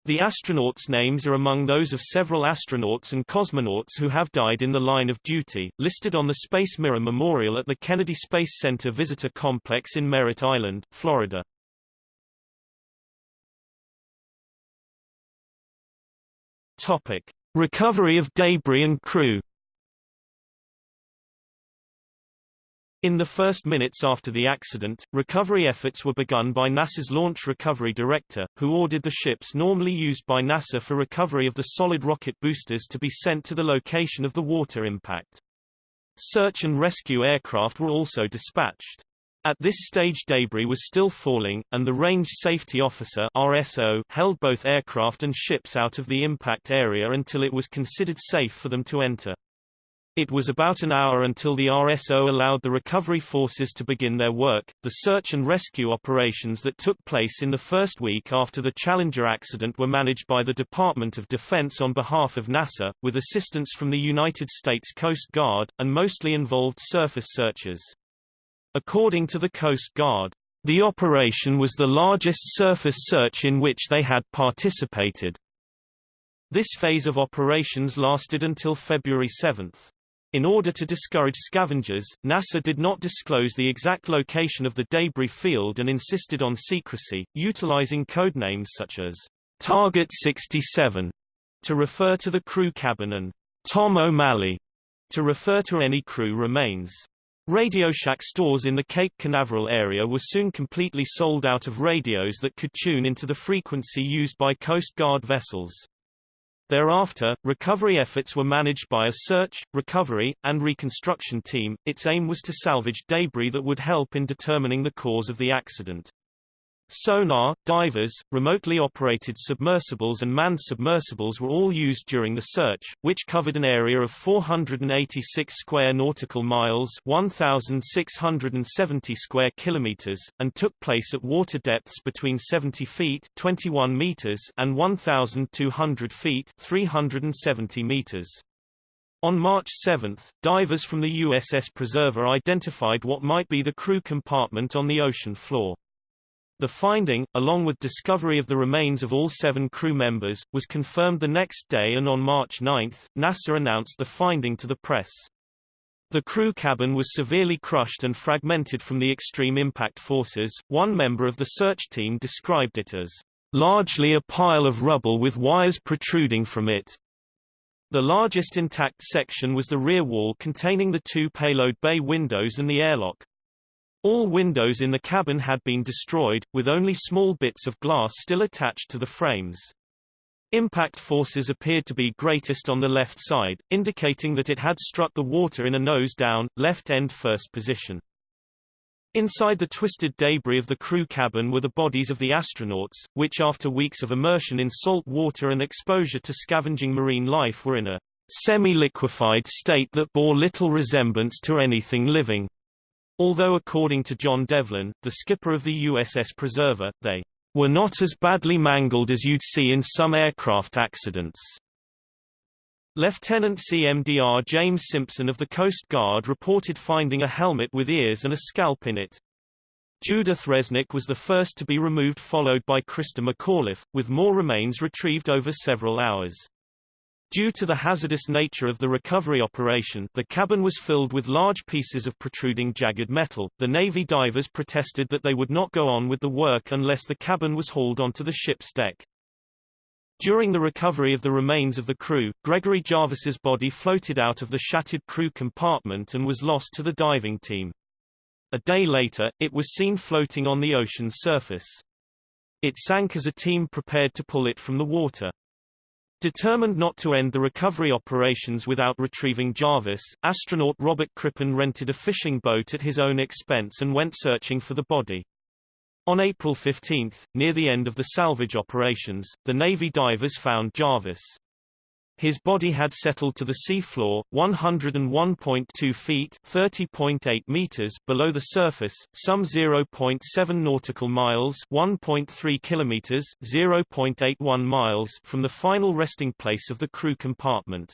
The astronauts' names are among those of several astronauts and cosmonauts who have died in the line of duty, listed on the Space Mirror Memorial at the Kennedy Space Center Visitor Complex in Merritt Island, Florida. Topic: Recovery of debris and crew. In the first minutes after the accident, recovery efforts were begun by NASA's Launch Recovery Director, who ordered the ships normally used by NASA for recovery of the solid rocket boosters to be sent to the location of the water impact. Search and rescue aircraft were also dispatched. At this stage debris was still falling, and the Range Safety Officer RSO held both aircraft and ships out of the impact area until it was considered safe for them to enter. It was about an hour until the RSO allowed the recovery forces to begin their work. The search and rescue operations that took place in the first week after the Challenger accident were managed by the Department of Defense on behalf of NASA, with assistance from the United States Coast Guard, and mostly involved surface searches. According to the Coast Guard, the operation was the largest surface search in which they had participated. This phase of operations lasted until February 7. In order to discourage scavengers, NASA did not disclose the exact location of the debris field and insisted on secrecy, utilizing codenames such as Target 67 to refer to the crew cabin and Tom O'Malley to refer to any crew remains. RadioShack stores in the Cape Canaveral area were soon completely sold out of radios that could tune into the frequency used by Coast Guard vessels. Thereafter, recovery efforts were managed by a search, recovery, and reconstruction team. Its aim was to salvage debris that would help in determining the cause of the accident. Sonar, divers, remotely operated submersibles and manned submersibles were all used during the search, which covered an area of 486 square nautical miles 1,670 square kilometers, and took place at water depths between 70 feet 21 meters and 1,200 feet 370 meters. On March 7, divers from the USS Preserver identified what might be the crew compartment on the ocean floor. The finding, along with discovery of the remains of all seven crew members, was confirmed the next day and on March 9, NASA announced the finding to the press. The crew cabin was severely crushed and fragmented from the extreme impact forces. One member of the search team described it as largely a pile of rubble with wires protruding from it. The largest intact section was the rear wall containing the two payload bay windows and the airlock. All windows in the cabin had been destroyed, with only small bits of glass still attached to the frames. Impact forces appeared to be greatest on the left side, indicating that it had struck the water in a nose-down, left-end first position. Inside the twisted debris of the crew cabin were the bodies of the astronauts, which after weeks of immersion in salt water and exposure to scavenging marine life were in a semi-liquefied state that bore little resemblance to anything living. Although according to John Devlin, the skipper of the USS Preserver, they were not as badly mangled as you'd see in some aircraft accidents. Lieutenant CMDR James Simpson of the Coast Guard reported finding a helmet with ears and a scalp in it. Judith Resnik was the first to be removed followed by Christa McAuliffe, with more remains retrieved over several hours. Due to the hazardous nature of the recovery operation, the cabin was filled with large pieces of protruding jagged metal. The Navy divers protested that they would not go on with the work unless the cabin was hauled onto the ship's deck. During the recovery of the remains of the crew, Gregory Jarvis's body floated out of the shattered crew compartment and was lost to the diving team. A day later, it was seen floating on the ocean's surface. It sank as a team prepared to pull it from the water. Determined not to end the recovery operations without retrieving Jarvis, astronaut Robert Crippen rented a fishing boat at his own expense and went searching for the body. On April 15, near the end of the salvage operations, the Navy divers found Jarvis. His body had settled to the seafloor, 101.2 feet (30.8 meters) below the surface, some 0.7 nautical miles (1.3 kilometers, 0.81 miles) from the final resting place of the crew compartment.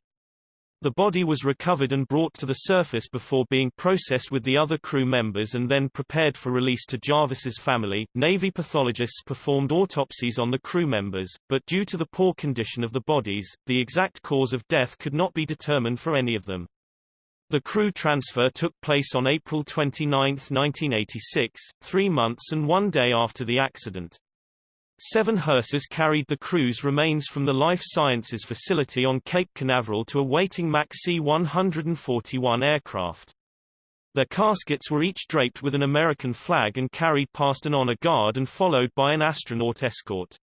The body was recovered and brought to the surface before being processed with the other crew members and then prepared for release to Jarvis's family. Navy pathologists performed autopsies on the crew members, but due to the poor condition of the bodies, the exact cause of death could not be determined for any of them. The crew transfer took place on April 29, 1986, three months and one day after the accident. Seven hearses carried the crew's remains from the Life Sciences facility on Cape Canaveral to a waiting MAC C-141 aircraft. Their caskets were each draped with an American flag and carried past an honor guard and followed by an astronaut escort.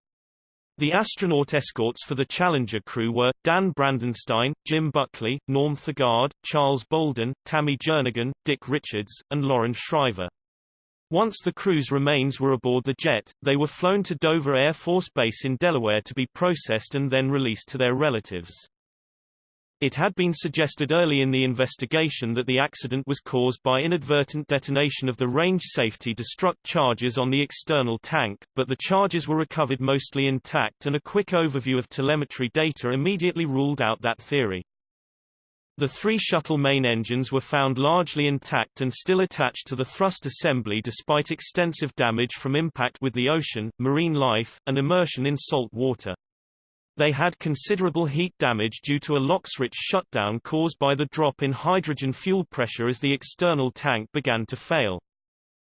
The astronaut escorts for the Challenger crew were, Dan Brandenstein, Jim Buchli, Norm Thagard, Charles Bolden, Tammy Jernigan, Dick Richards, and Loren Shriver. Once the crew's remains were aboard the jet, they were flown to Dover Air Force Base in Delaware to be processed and then released to their relatives. It had been suggested early in the investigation that the accident was caused by inadvertent detonation of the range safety destruct charges on the external tank, but the charges were recovered mostly intact and a quick overview of telemetry data immediately ruled out that theory. The three shuttle main engines were found largely intact and still attached to the thrust assembly despite extensive damage from impact with the ocean, marine life, and immersion in salt water. They had considerable heat damage due to a LOX-rich shutdown caused by the drop in hydrogen fuel pressure as the external tank began to fail.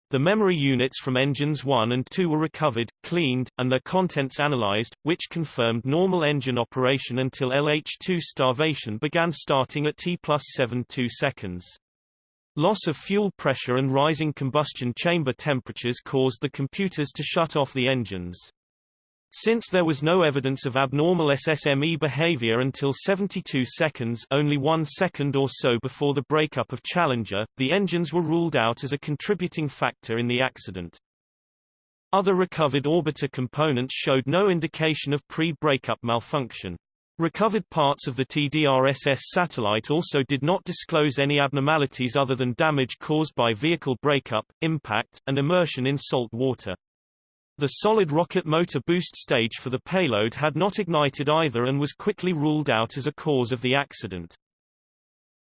The memory units from engines 1 and 2 were recovered, cleaned, and their contents analyzed, which confirmed normal engine operation until LH2 starvation began starting at T plus 72 seconds. Loss of fuel pressure and rising combustion chamber temperatures caused the computers to shut off the engines. Since there was no evidence of abnormal SSME behavior until 72 seconds only one second or so before the breakup of Challenger, the engines were ruled out as a contributing factor in the accident. Other recovered orbiter components showed no indication of pre-breakup malfunction. Recovered parts of the TDRSS satellite also did not disclose any abnormalities other than damage caused by vehicle breakup, impact, and immersion in salt water. The solid rocket motor boost stage for the payload had not ignited either and was quickly ruled out as a cause of the accident.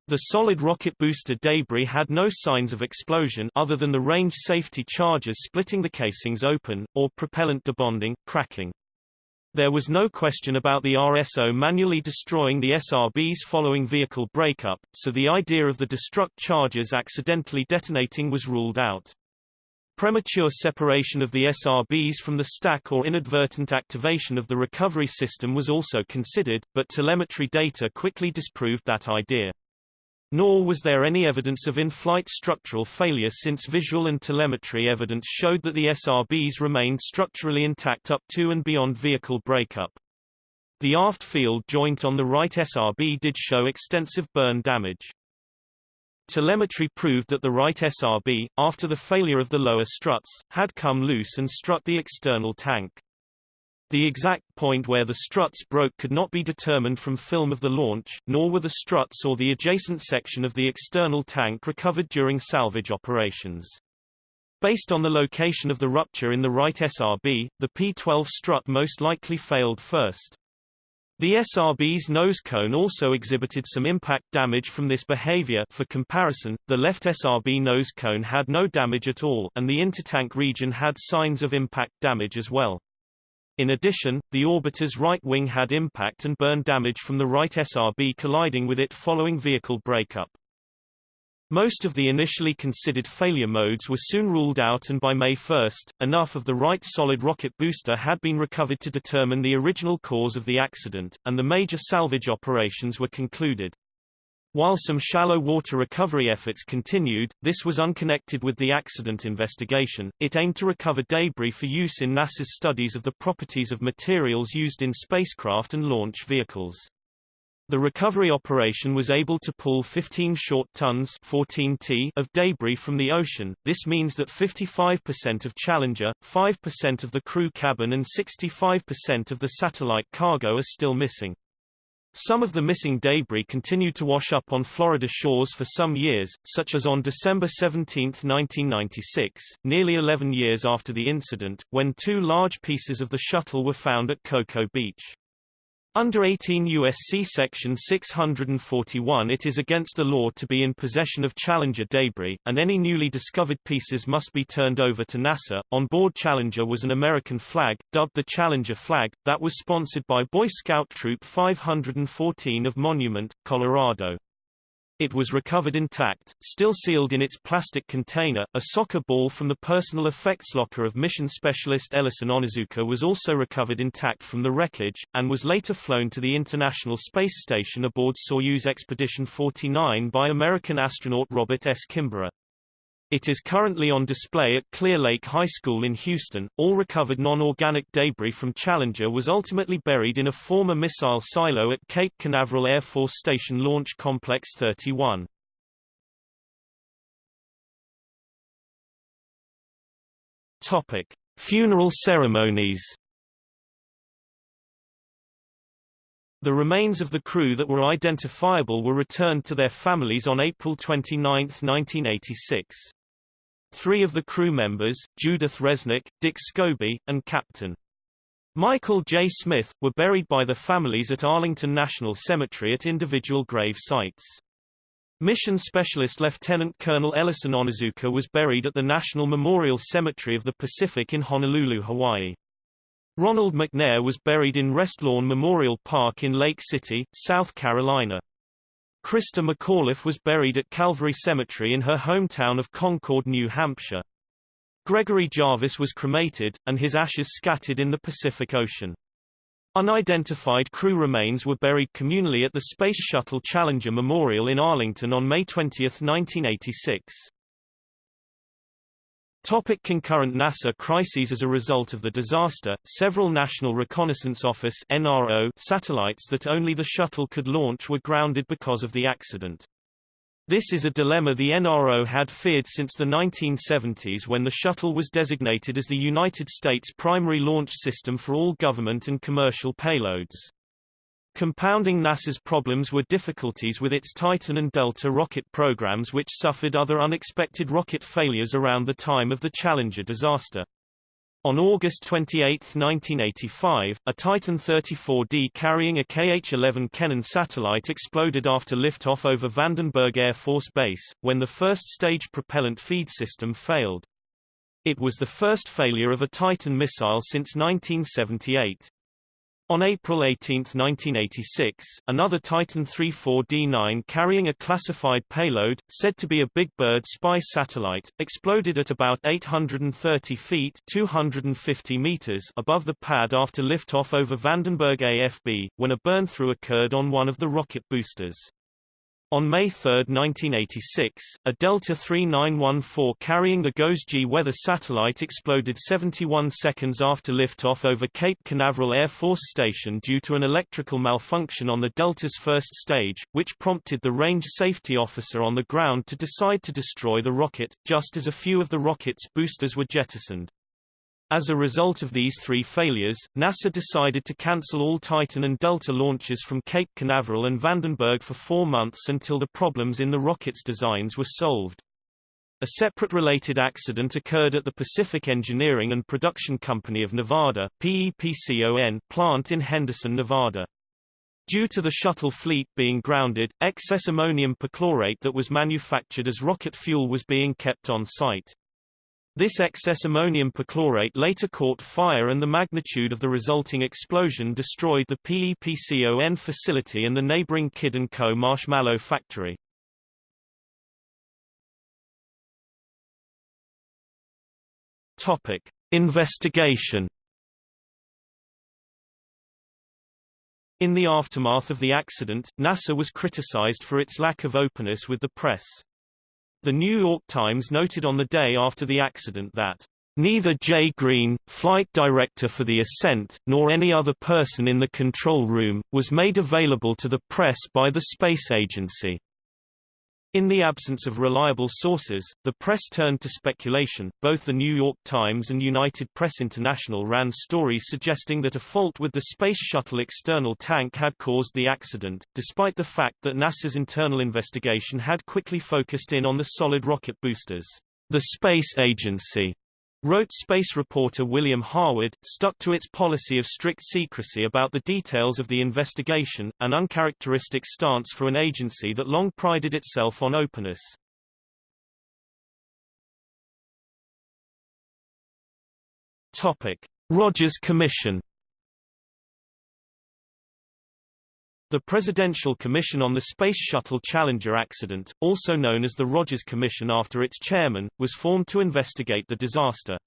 The solid rocket booster debris had no signs of explosion other than the range safety charges splitting the casings open, or propellant debonding, cracking. There was no question about the RSO manually destroying the SRBs following vehicle breakup, so the idea of the destruct charges accidentally detonating was ruled out. Premature separation of the SRBs from the stack or inadvertent activation of the recovery system was also considered, but telemetry data quickly disproved that idea. Nor was there any evidence of in-flight structural failure since visual and telemetry evidence showed that the SRBs remained structurally intact up to and beyond vehicle breakup. The aft field joint on the right SRB did show extensive burn damage. Telemetry proved that the right SRB, after the failure of the lower struts, had come loose and struck the external tank. The exact point where the struts broke could not be determined from film of the launch, nor were the struts or the adjacent section of the external tank recovered during salvage operations. Based on the location of the rupture in the right SRB, the P-12 strut most likely failed first. The SRB's nose cone also exhibited some impact damage from this behavior for comparison, the left SRB nose cone had no damage at all and the intertank region had signs of impact damage as well. In addition, the orbiter's right wing had impact and burn damage from the right SRB colliding with it following vehicle breakup. Most of the initially considered failure modes were soon ruled out and by May 1, enough of the right solid rocket booster had been recovered to determine the original cause of the accident, and the major salvage operations were concluded. While some shallow water recovery efforts continued, this was unconnected with the accident investigation. It aimed to recover debris for use in NASA's studies of the properties of materials used in spacecraft and launch vehicles. The recovery operation was able to pull 15 short tons 14 t of debris from the ocean. This means that 55% of Challenger, 5% of the crew cabin and 65% of the satellite cargo are still missing. Some of the missing debris continued to wash up on Florida shores for some years, such as on December 17, 1996, nearly 11 years after the incident, when two large pieces of the shuttle were found at Cocoa Beach. Under 18 U.S.C. Section 641 it is against the law to be in possession of Challenger debris, and any newly discovered pieces must be turned over to NASA. On board Challenger was an American flag, dubbed the Challenger flag, that was sponsored by Boy Scout Troop 514 of Monument, Colorado. It was recovered intact, still sealed in its plastic container. A soccer ball from the personal effects locker of mission specialist Ellison Onizuka was also recovered intact from the wreckage, and was later flown to the International Space Station aboard Soyuz Expedition 49 by American astronaut Robert S. Kimbrough. It is currently on display at Clear Lake High School in Houston. All recovered non-organic debris from Challenger was ultimately buried in a former missile silo at Cape Canaveral Air Force Station Launch Complex 31. Topic: Funeral ceremonies. The remains of the crew that were identifiable were returned to their families on April 29, 1986. Three of the crew members, Judith Resnik, Dick Scobie, and Captain Michael J. Smith, were buried by the families at Arlington National Cemetery at individual grave sites. Mission Specialist Lieutenant Colonel Ellison Onizuka was buried at the National Memorial Cemetery of the Pacific in Honolulu, Hawaii. Ronald McNair was buried in Restlawn Memorial Park in Lake City, South Carolina. Christa McAuliffe was buried at Calvary Cemetery in her hometown of Concord, New Hampshire. Gregory Jarvis was cremated, and his ashes scattered in the Pacific Ocean. Unidentified crew remains were buried communally at the Space Shuttle Challenger Memorial in Arlington on May 20, 1986. Topic concurrent NASA crises As a result of the disaster, several National Reconnaissance Office NRO satellites that only the shuttle could launch were grounded because of the accident. This is a dilemma the NRO had feared since the 1970s when the shuttle was designated as the United States primary launch system for all government and commercial payloads. Compounding NASA's problems were difficulties with its Titan and Delta rocket programs which suffered other unexpected rocket failures around the time of the Challenger disaster. On August 28, 1985, a Titan 34D carrying a KH-11 KENNEN satellite exploded after liftoff over Vandenberg Air Force Base, when the first stage propellant feed system failed. It was the first failure of a Titan missile since 1978. On April 18, 1986, another Titan 34D9 carrying a classified payload, said to be a Big Bird spy satellite, exploded at about 830 feet 250 meters above the pad after liftoff over Vandenberg AFB, when a burn-through occurred on one of the rocket boosters. On May 3, 1986, a Delta 3914 carrying the GOES-G weather satellite exploded 71 seconds after liftoff over Cape Canaveral Air Force Station due to an electrical malfunction on the Delta's first stage, which prompted the range safety officer on the ground to decide to destroy the rocket, just as a few of the rocket's boosters were jettisoned. As a result of these three failures, NASA decided to cancel all Titan and Delta launches from Cape Canaveral and Vandenberg for four months until the problems in the rocket's designs were solved. A separate related accident occurred at the Pacific Engineering and Production Company of Nevada PEPCON plant in Henderson, Nevada. Due to the shuttle fleet being grounded, excess ammonium perchlorate that was manufactured as rocket fuel was being kept on site. This excess ammonium perchlorate later caught fire and the magnitude of the resulting explosion destroyed the PEPCON facility and the neighboring Kidd & Co. marshmallow factory. Topic. Investigation In the aftermath of the accident, NASA was criticized for its lack of openness with the press. The New York Times noted on the day after the accident that Neither Jay Greene, flight director for the ascent, nor any other person in the control room, was made available to the press by the space agency. In the absence of reliable sources, the press turned to speculation. Both the New York Times and United Press International ran stories suggesting that a fault with the Space Shuttle external tank had caused the accident, despite the fact that NASA's internal investigation had quickly focused in on the solid rocket boosters. The space agency Wrote space reporter William Harwood, stuck to its policy of strict secrecy about the details of the investigation, an uncharacteristic stance for an agency that long prided itself on openness. Topic. Rogers Commission The Presidential Commission on the Space Shuttle Challenger accident, also known as the Rogers Commission after its chairman, was formed to investigate the disaster.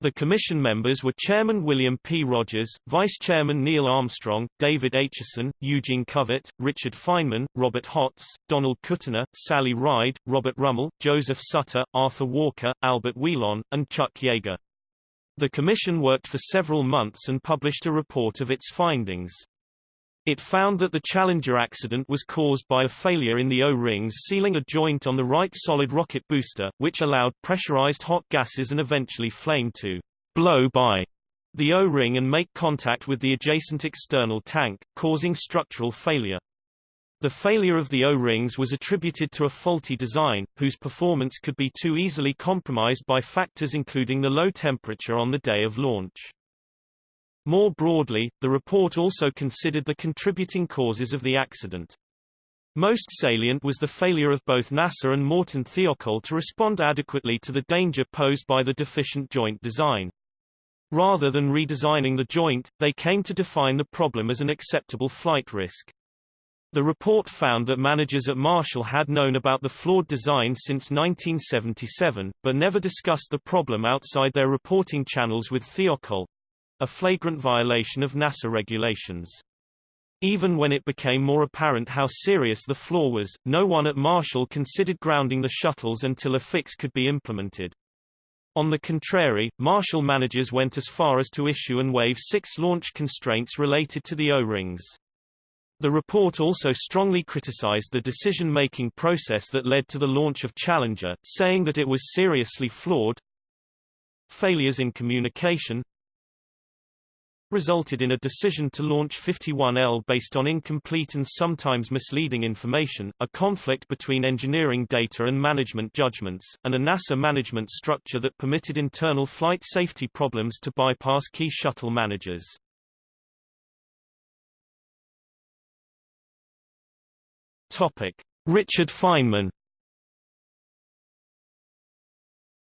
The commission members were Chairman William P. Rogers, Vice Chairman Neil Armstrong, David Acheson, Eugene Covert, Richard Feynman, Robert Hotz, Donald Kutyna, Sally Ride, Robert Rummel, Joseph Sutter, Arthur Walker, Albert Wheelon, and Chuck Yeager. The commission worked for several months and published a report of its findings. It found that the Challenger accident was caused by a failure in the O-rings sealing a joint on the right solid rocket booster, which allowed pressurized hot gases and eventually flame to blow by the O-ring and make contact with the adjacent external tank, causing structural failure. The failure of the O-rings was attributed to a faulty design, whose performance could be too easily compromised by factors including the low temperature on the day of launch. More broadly, the report also considered the contributing causes of the accident. Most salient was the failure of both NASA and Morton Thiokol to respond adequately to the danger posed by the deficient joint design. Rather than redesigning the joint, they came to define the problem as an acceptable flight risk. The report found that managers at Marshall had known about the flawed design since 1977, but never discussed the problem outside their reporting channels with Thiokol, a flagrant violation of NASA regulations. Even when it became more apparent how serious the flaw was, no one at Marshall considered grounding the shuttles until a fix could be implemented. On the contrary, Marshall managers went as far as to issue and waive six launch constraints related to the O-rings. The report also strongly criticized the decision-making process that led to the launch of Challenger, saying that it was seriously flawed. Failures in communication resulted in a decision to launch 51L based on incomplete and sometimes misleading information, a conflict between engineering data and management judgments, and a NASA management structure that permitted internal flight safety problems to bypass key shuttle managers. Topic: Richard Feynman.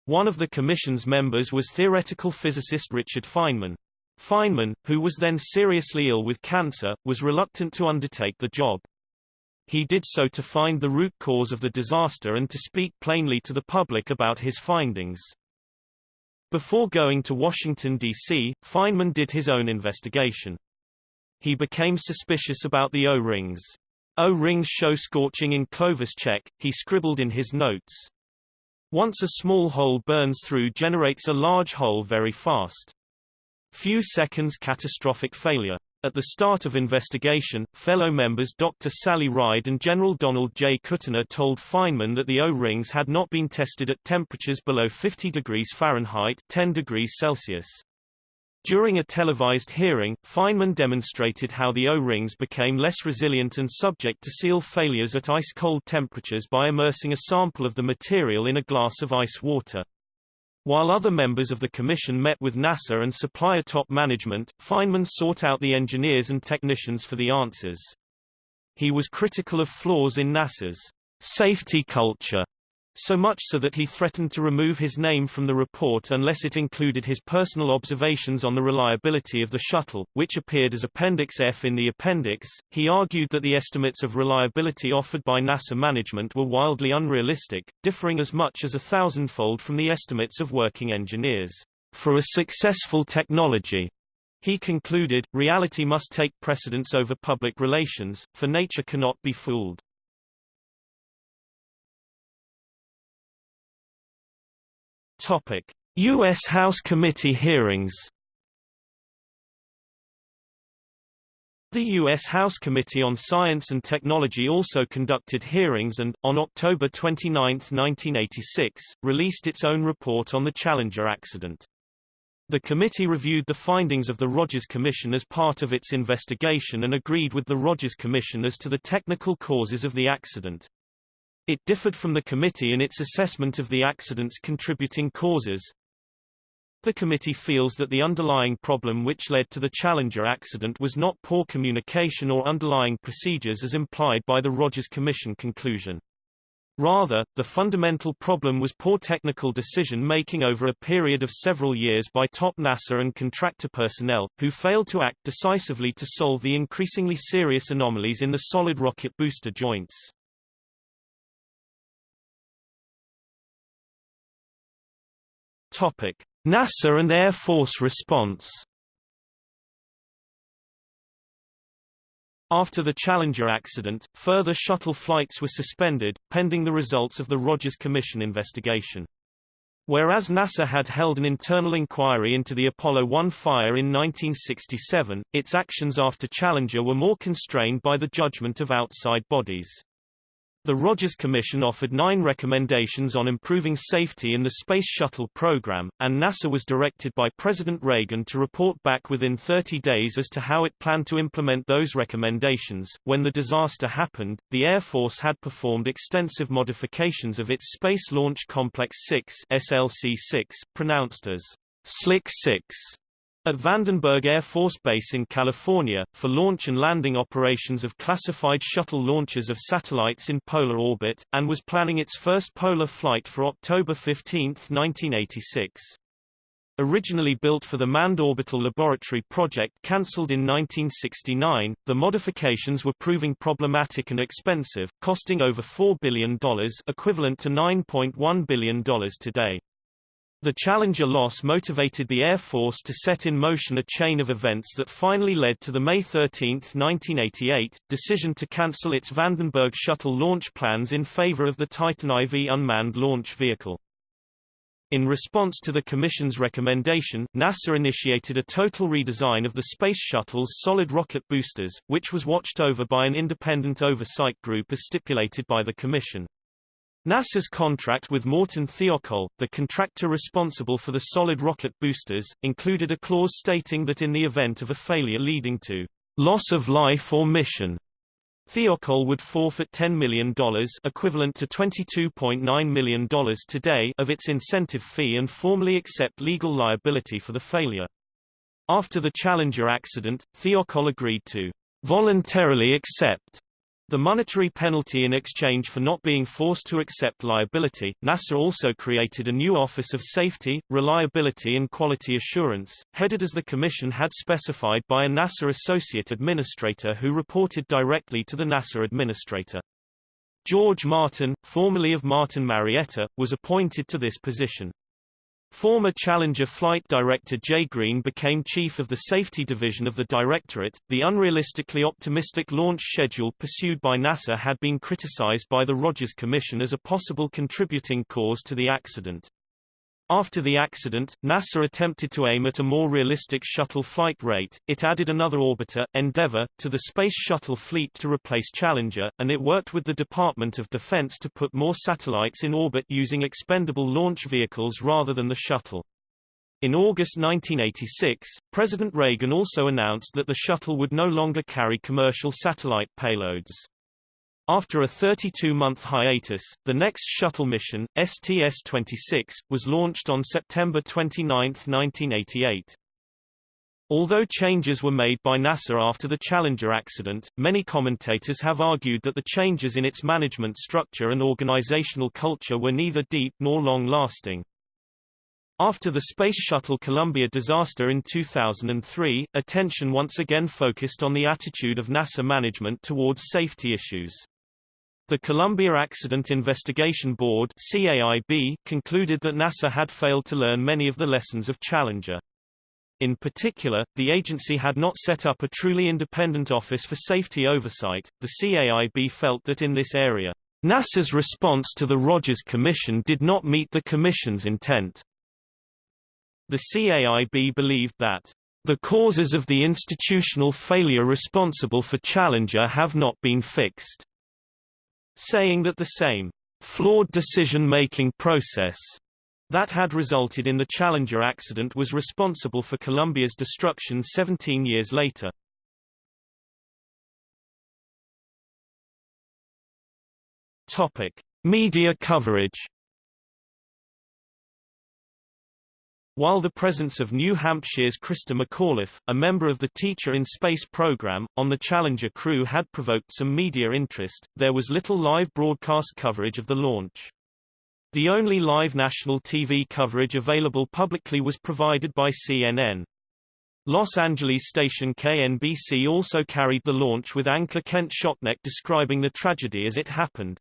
One of the commission's members was theoretical physicist Richard Feynman. Feynman, who was then seriously ill with cancer, was reluctant to undertake the job. He did so to find the root cause of the disaster and to speak plainly to the public about his findings. Before going to Washington, D.C., Feynman did his own investigation. He became suspicious about the O-rings. O-rings show scorching in clevis check, he scribbled in his notes. Once a small hole burns through generates a large hole very fast. Few seconds catastrophic failure. At the start of investigation, fellow members Dr. Sally Ride and General Donald J. Kutyna told Feynman that the O-rings had not been tested at temperatures below 50 degrees Fahrenheit 10 degrees Celsius. During a televised hearing, Feynman demonstrated how the O-rings became less resilient and subject to seal failures at ice-cold temperatures by immersing a sample of the material in a glass of ice water. While other members of the commission met with NASA and supplier top management, Feynman sought out the engineers and technicians for the answers. He was critical of flaws in NASA's safety culture so much so that he threatened to remove his name from the report unless it included his personal observations on the reliability of the shuttle, which appeared as Appendix F in the appendix. He argued that the estimates of reliability offered by NASA management were wildly unrealistic, differing as much as a thousandfold from the estimates of working engineers. For a successful technology, he concluded, reality must take precedence over public relations, for nature cannot be fooled. Topic: U.S. House Committee hearings. The U.S. House Committee on Science and Technology also conducted hearings and, on October 29, 1986, released its own report on the Challenger accident. The committee reviewed the findings of the Rogers Commission as part of its investigation and agreed with the Rogers Commission as to the technical causes of the accident. It differed from the committee in its assessment of the accident's contributing causes. The committee feels that the underlying problem which led to the Challenger accident was not poor communication or underlying procedures as implied by the Rogers Commission conclusion. Rather, the fundamental problem was poor technical decision-making over a period of several years by top NASA and contractor personnel, who failed to act decisively to solve the increasingly serious anomalies in the solid rocket booster joints. Topic: NASA and Air Force response. After the Challenger accident, further shuttle flights were suspended, pending the results of the Rogers Commission investigation. Whereas NASA had held an internal inquiry into the Apollo 1 fire in 1967, its actions after Challenger were more constrained by the judgment of outside bodies. The Rogers Commission offered nine recommendations on improving safety in the Space Shuttle program, and NASA was directed by President Reagan to report back within 30 days as to how it planned to implement those recommendations. When the disaster happened, the Air Force had performed extensive modifications of its Space Launch Complex 6 SLC-6, pronounced as Slick 6 at Vandenberg Air Force Base in California, for launch and landing operations of classified shuttle launches of satellites in polar orbit, and was planning its first polar flight for October 15, 1986. originally built for the Manned Orbital Laboratory project cancelled in 1969, the modifications were proving problematic and expensive, costing over $4 billion equivalent to $9.1 billion today. The Challenger loss motivated the Air Force to set in motion a chain of events that finally led to the May 13, 1988, decision to cancel its Vandenberg shuttle launch plans in favor of the Titan IV unmanned launch vehicle. In response to the Commission's recommendation, NASA initiated a total redesign of the Space Shuttle's solid rocket boosters, which was watched over by an independent oversight group as stipulated by the Commission. NASA's contract with Morton Thiokol, the contractor responsible for the solid rocket boosters, included a clause stating that in the event of a failure leading to loss of life or mission, Thiokol would forfeit $10 million equivalent to $22.9 million today of its incentive fee and formally accept legal liability for the failure. After the Challenger accident, Thiokol agreed to voluntarily accept the monetary penalty in exchange for not being forced to accept liability, NASA also created a new Office of Safety, Reliability and Quality Assurance, headed as the Commission had specified by a NASA Associate Administrator who reported directly to the NASA Administrator. George Martin, formerly of Martin Marietta, was appointed to this position. Former Challenger flight director Jay Greene became chief of the safety division of the directorate. The unrealistically optimistic launch schedule pursued by NASA had been criticized by the Rogers Commission as a possible contributing cause to the accident. After the accident, NASA attempted to aim at a more realistic shuttle flight rate. It added another orbiter, Endeavour, to the Space Shuttle fleet to replace Challenger, and it worked with the Department of Defense to put more satellites in orbit using expendable launch vehicles rather than the shuttle. In August 1986, President Reagan also announced that the shuttle would no longer carry commercial satellite payloads. After a 32-month hiatus, the next shuttle mission, STS-26, was launched on September 29, 1988. Although changes were made by NASA after the Challenger accident, many commentators have argued that the changes in its management structure and organizational culture were neither deep nor long-lasting. After the Space Shuttle Columbia disaster in 2003, attention once again focused on the attitude of NASA management towards safety issues. The Columbia Accident Investigation Board CAIB, concluded that NASA had failed to learn many of the lessons of Challenger. In particular, the agency had not set up a truly independent Office for Safety Oversight. The CAIB felt that in this area, NASA's response to the Rogers Commission did not meet the Commission's intent. The CAIB believed that the causes of the institutional failure responsible for Challenger have not been fixed saying that the same flawed decision-making process that had resulted in the Challenger accident was responsible for Columbia's destruction 17 years later. Topic: Media coverage While the presence of New Hampshire's Christa McAuliffe, a member of the Teacher in Space program, on the Challenger crew had provoked some media interest, there was little live broadcast coverage of the launch. The only live national TV coverage available publicly was provided by CNN. Los Angeles station KNBC also carried the launch with anchor Kent Shocknek describing the tragedy as it happened.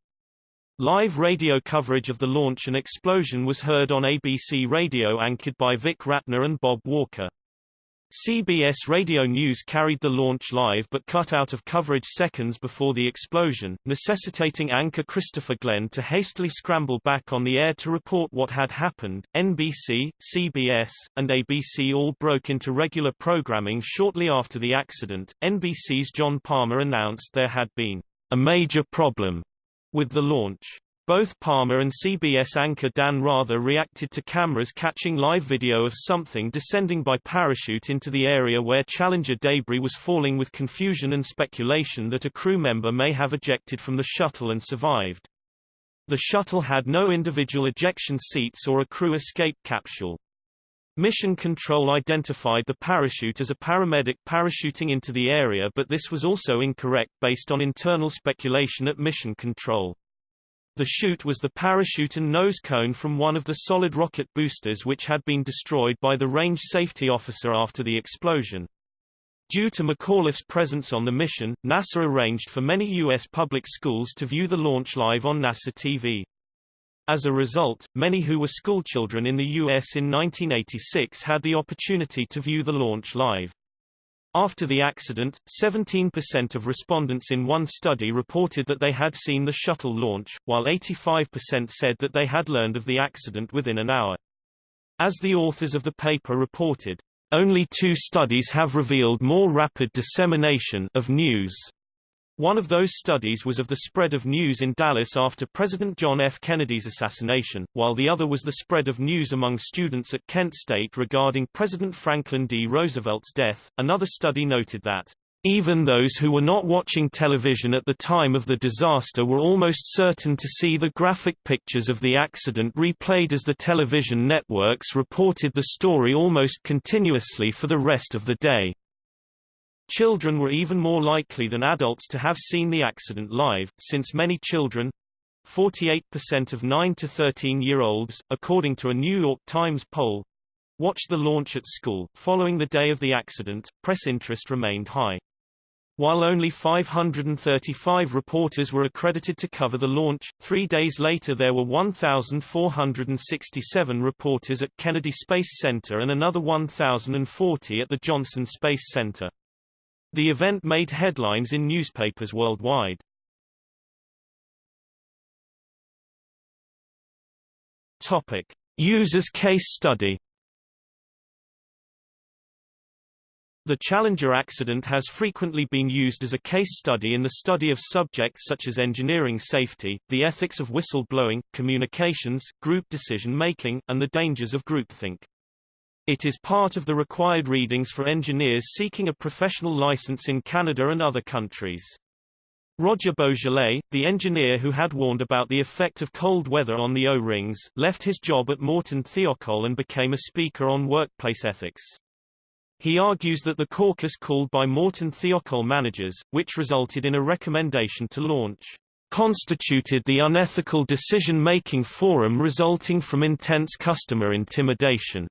Live radio coverage of the launch and explosion was heard on ABC Radio anchored by Vic Ratner and Bob Walker. CBS Radio News carried the launch live but cut out of coverage seconds before the explosion, necessitating anchor Christopher Glenn to hastily scramble back on the air to report what had happened. NBC, CBS, and ABC all broke into regular programming shortly after the accident. NBC's John Palmer announced there had been a major problem with the launch. Both Palmer and CBS anchor Dan Rather reacted to cameras catching live video of something descending by parachute into the area where Challenger debris was falling with confusion and speculation that a crew member may have ejected from the shuttle and survived. The shuttle had no individual ejection seats or a crew escape capsule. Mission Control identified the parachute as a paramedic parachuting into the area but this was also incorrect based on internal speculation at Mission Control. The chute was the parachute and nose cone from one of the solid rocket boosters which had been destroyed by the range safety officer after the explosion. Due to McAuliffe's presence on the mission, NASA arranged for many U.S. public schools to view the launch live on NASA TV. As a result, many who were schoolchildren in the U.S. in 1986 had the opportunity to view the launch live. After the accident, 17% of respondents in one study reported that they had seen the shuttle launch, while 85% said that they had learned of the accident within an hour. As the authors of the paper reported, only two studies have revealed more rapid dissemination of news. One of those studies was of the spread of news in Dallas after President John F. Kennedy's assassination, while the other was the spread of news among students at Kent State regarding President Franklin D. Roosevelt's death. Another study noted that even those who were not watching television at the time of the disaster were almost certain to see the graphic pictures of the accident replayed as the television networks reported the story almost continuously for the rest of the day. Children were even more likely than adults to have seen the accident live, since many children 48% of 9 to 13-year-olds, according to a New York Times poll, watched the launch at school. Following the day of the accident, press interest remained high. While only 535 reporters were accredited to cover the launch, three days later there were 1,467 reporters at Kennedy Space Center and another 1,040 at the Johnson Space Center. The event made headlines in newspapers worldwide. Topic. Users case study The Challenger accident has frequently been used as a case study in the study of subjects such as engineering safety, the ethics of whistleblowing, communications, group decision-making, and the dangers of groupthink. It is part of the required readings for engineers seeking a professional license in Canada and other countries. Roger Boisjoly, the engineer who had warned about the effect of cold weather on the O-rings, left his job at Morton Thiokol and became a speaker on workplace ethics. He argues that the caucus called by Morton Thiokol managers, which resulted in a recommendation to launch, constituted the unethical decision-making forum resulting from intense customer intimidation.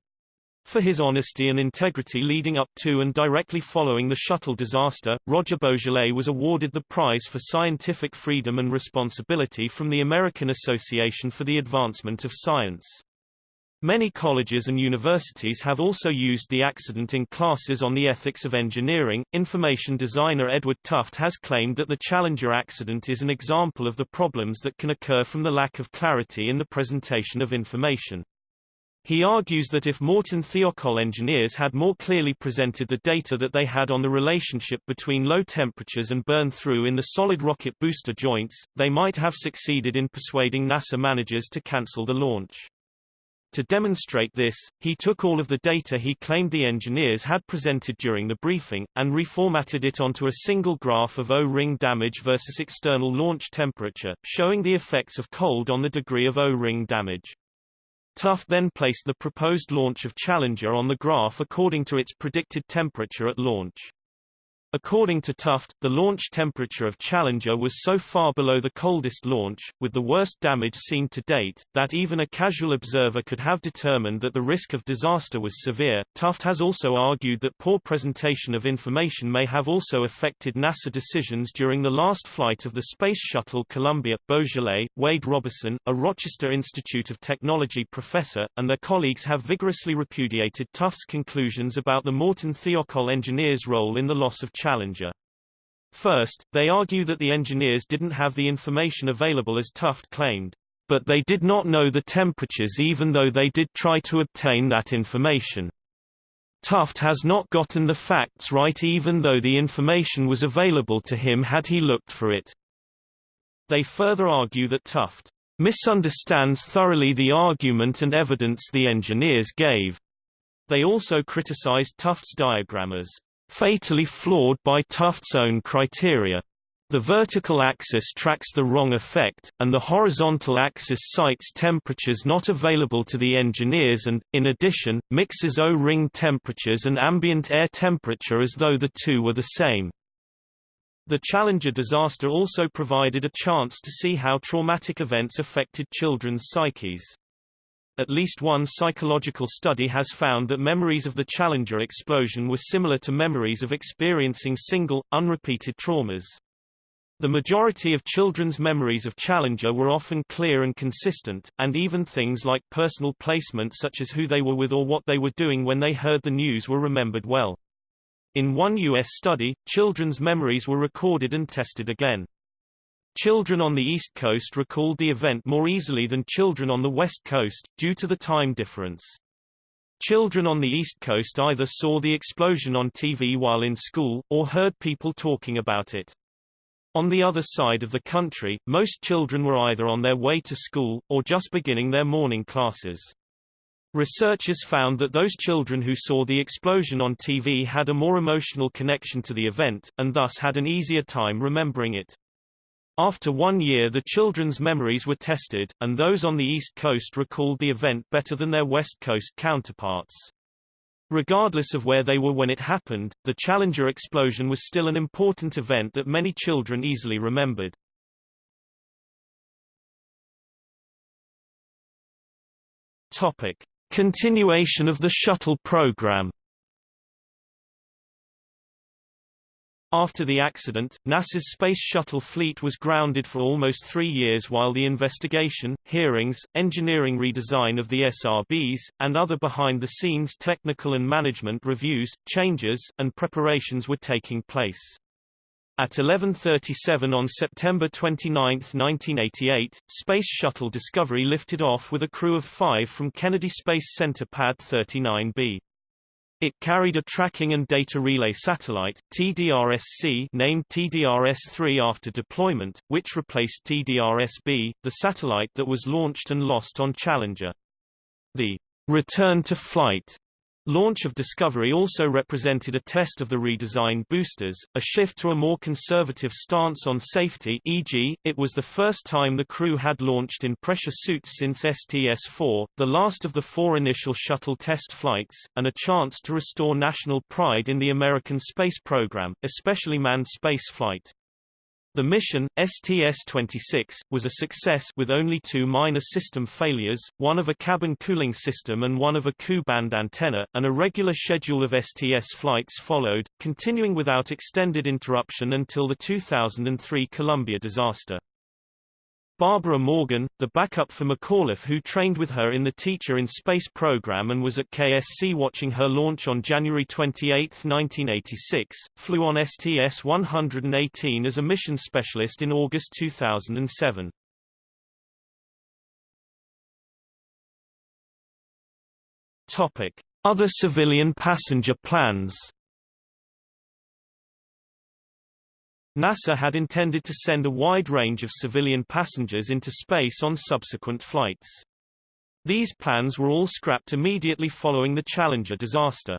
For his honesty and integrity leading up to and directly following the shuttle disaster, Roger Boisjoly was awarded the Prize for Scientific Freedom and Responsibility from the American Association for the Advancement of Science. Many colleges and universities have also used the accident in classes on the ethics of engineering. Information designer Edward Tufte has claimed that the Challenger accident is an example of the problems that can occur from the lack of clarity in the presentation of information. He argues that if Morton Thiokol engineers had more clearly presented the data that they had on the relationship between low temperatures and burn-through in the solid rocket booster joints, they might have succeeded in persuading NASA managers to cancel the launch. To demonstrate this, he took all of the data he claimed the engineers had presented during the briefing, and reformatted it onto a single graph of O-ring damage versus external launch temperature, showing the effects of cold on the degree of O-ring damage. Tufte then placed the proposed launch of Challenger on the graph according to its predicted temperature at launch. According to Tufte, the launch temperature of Challenger was so far below the coldest launch, with the worst damage seen to date, that even a casual observer could have determined that the risk of disaster was severe. Tufte has also argued that poor presentation of information may have also affected NASA decisions during the last flight of the Space Shuttle Columbia. Boisjoly, Wade Robison, a Rochester Institute of Technology professor, and their colleagues have vigorously repudiated Tufte's conclusions about the Morton Thiokol engineers' role in the loss of Challenger. First, they argue that the engineers didn't have the information available as Tufte claimed, but they did not know the temperatures even though they did try to obtain that information. Tufte has not gotten the facts right even though the information was available to him had he looked for it. They further argue that Tufte misunderstands thoroughly the argument and evidence the engineers gave. They also criticized Tufte's diagram as fatally flawed by Tufte's own criteria. The vertical axis tracks the wrong effect, and the horizontal axis cites temperatures not available to the engineers and, in addition, mixes O-ring temperatures and ambient air temperature as though the two were the same. The Challenger disaster also provided a chance to see how traumatic events affected children's psyches. At least one psychological study has found that memories of the Challenger explosion were similar to memories of experiencing single, unrepeated traumas. The majority of children's memories of Challenger were often clear and consistent, and even things like personal placement such as who they were with or what they were doing when they heard the news were remembered well. In one U.S. study, children's memories were recorded and tested again. Children on the East Coast recalled the event more easily than children on the West Coast, due to the time difference. Children on the East Coast either saw the explosion on TV while in school, or heard people talking about it. On the other side of the country, most children were either on their way to school, or just beginning their morning classes. Researchers found that those children who saw the explosion on TV had a more emotional connection to the event, and thus had an easier time remembering it. After one year the children's memories were tested, and those on the East Coast recalled the event better than their West Coast counterparts. Regardless of where they were when it happened, the Challenger explosion was still an important event that many children easily remembered. Topic. Continuation of the shuttle program After the accident, NASA's Space Shuttle fleet was grounded for almost three years while the investigation, hearings, engineering redesign of the SRBs, and other behind-the-scenes technical and management reviews, changes, and preparations were taking place. At 11.37 on September 29, 1988, Space Shuttle Discovery lifted off with a crew of five from Kennedy Space Center Pad 39B. It carried a tracking and data relay satellite TDRS-C named TDRS-3 after deployment, which replaced TDRS-B, the satellite that was launched and lost on Challenger. The return to flight Launch of Discovery also represented a test of the redesigned boosters, a shift to a more conservative stance on safety e.g., it was the first time the crew had launched in pressure suits since STS-4, the last of the four initial shuttle test flights, and a chance to restore national pride in the American space program, especially manned spaceflight. The mission, STS-26, was a success with only two minor system failures, one of a cabin cooling system and one of a Ku-band antenna, and a regular schedule of STS flights followed, continuing without extended interruption until the 2003 Columbia disaster. Barbara Morgan, the backup for McAuliffe who trained with her in the Teacher in Space program and was at KSC watching her launch on January 28, 1986, flew on STS-118 as a mission specialist in August 2007. Topic. Other civilian passenger plans NASA had intended to send a wide range of civilian passengers into space on subsequent flights. These plans were all scrapped immediately following the Challenger disaster.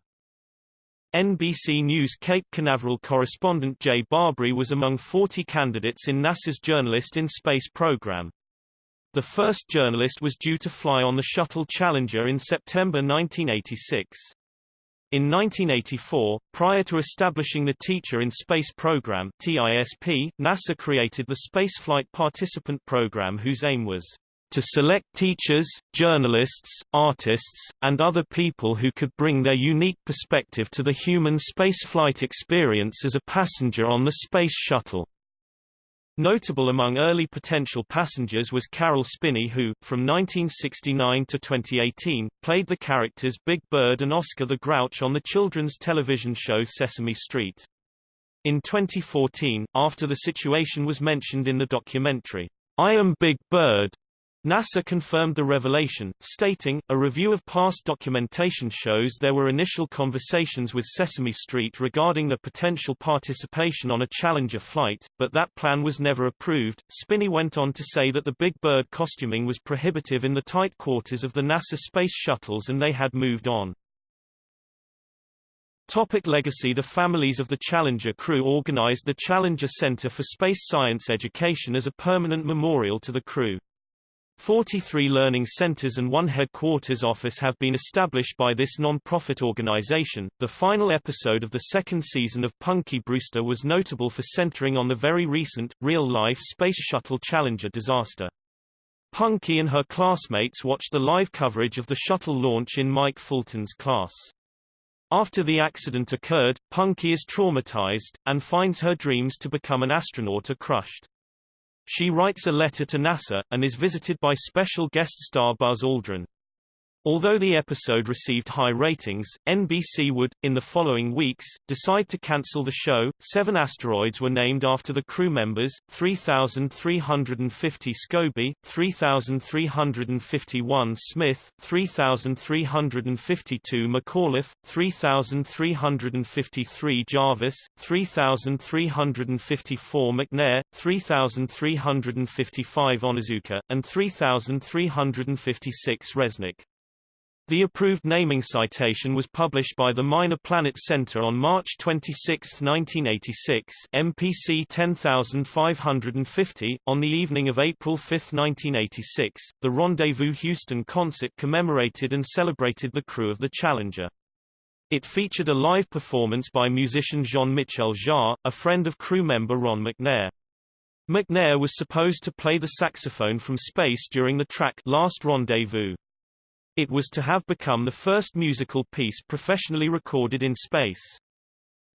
NBC News Cape Canaveral correspondent Jay Barbree was among 40 candidates in NASA's Journalist in Space program. The first journalist was due to fly on the Shuttle Challenger in September 1986. In 1984, prior to establishing the Teacher in Space Program TISP, NASA created the Spaceflight Participant Program whose aim was to select teachers, journalists, artists, and other people who could bring their unique perspective to the human spaceflight experience as a passenger on the Space Shuttle. Notable among early potential passengers was Caroll Spinney who, from 1969 to 2018, played the characters Big Bird and Oscar the Grouch on the children's television show Sesame Street. In 2014, after the situation was mentioned in the documentary, I Am Big Bird, NASA confirmed the revelation, stating, a review of past documentation shows there were initial conversations with Sesame Street regarding the potential participation on a Challenger flight, but that plan was never approved. Spinney went on to say that the Big Bird costuming was prohibitive in the tight quarters of the NASA space shuttles and they had moved on. Topic legacy The families of the Challenger crew organized the Challenger Center for Space Science Education as a permanent memorial to the crew. 43 learning centers and one headquarters office have been established by this non-profit organization. The final episode of the second season of Punky Brewster was notable for centering on the very recent, real-life Space Shuttle Challenger disaster. Punky and her classmates watched the live coverage of the shuttle launch in Mike Fulton's class. After the accident occurred, Punky is traumatized, and finds her dreams to become an astronaut are crushed. She writes a letter to NASA, and is visited by special guest star Buzz Aldrin. Although the episode received high ratings, NBC would, in the following weeks, decide to cancel the show. Seven asteroids were named after the crew members 3,350 Scobie, 3,351 Smith, 3,352 McAuliffe, 3,353 Jarvis, 3,354 McNair, 3,355 Onizuka, and 3,356 Resnik. The approved naming citation was published by the Minor Planet Center on March 26, 1986 MPC 10550. On the evening of April 5, 1986, the Rendezvous Houston concert commemorated and celebrated the crew of the Challenger. It featured a live performance by musician Jean-Michel Jarre, a friend of crew member Ron McNair. McNair was supposed to play the saxophone from space during the track Last Rendezvous. It was to have become the first musical piece professionally recorded in space.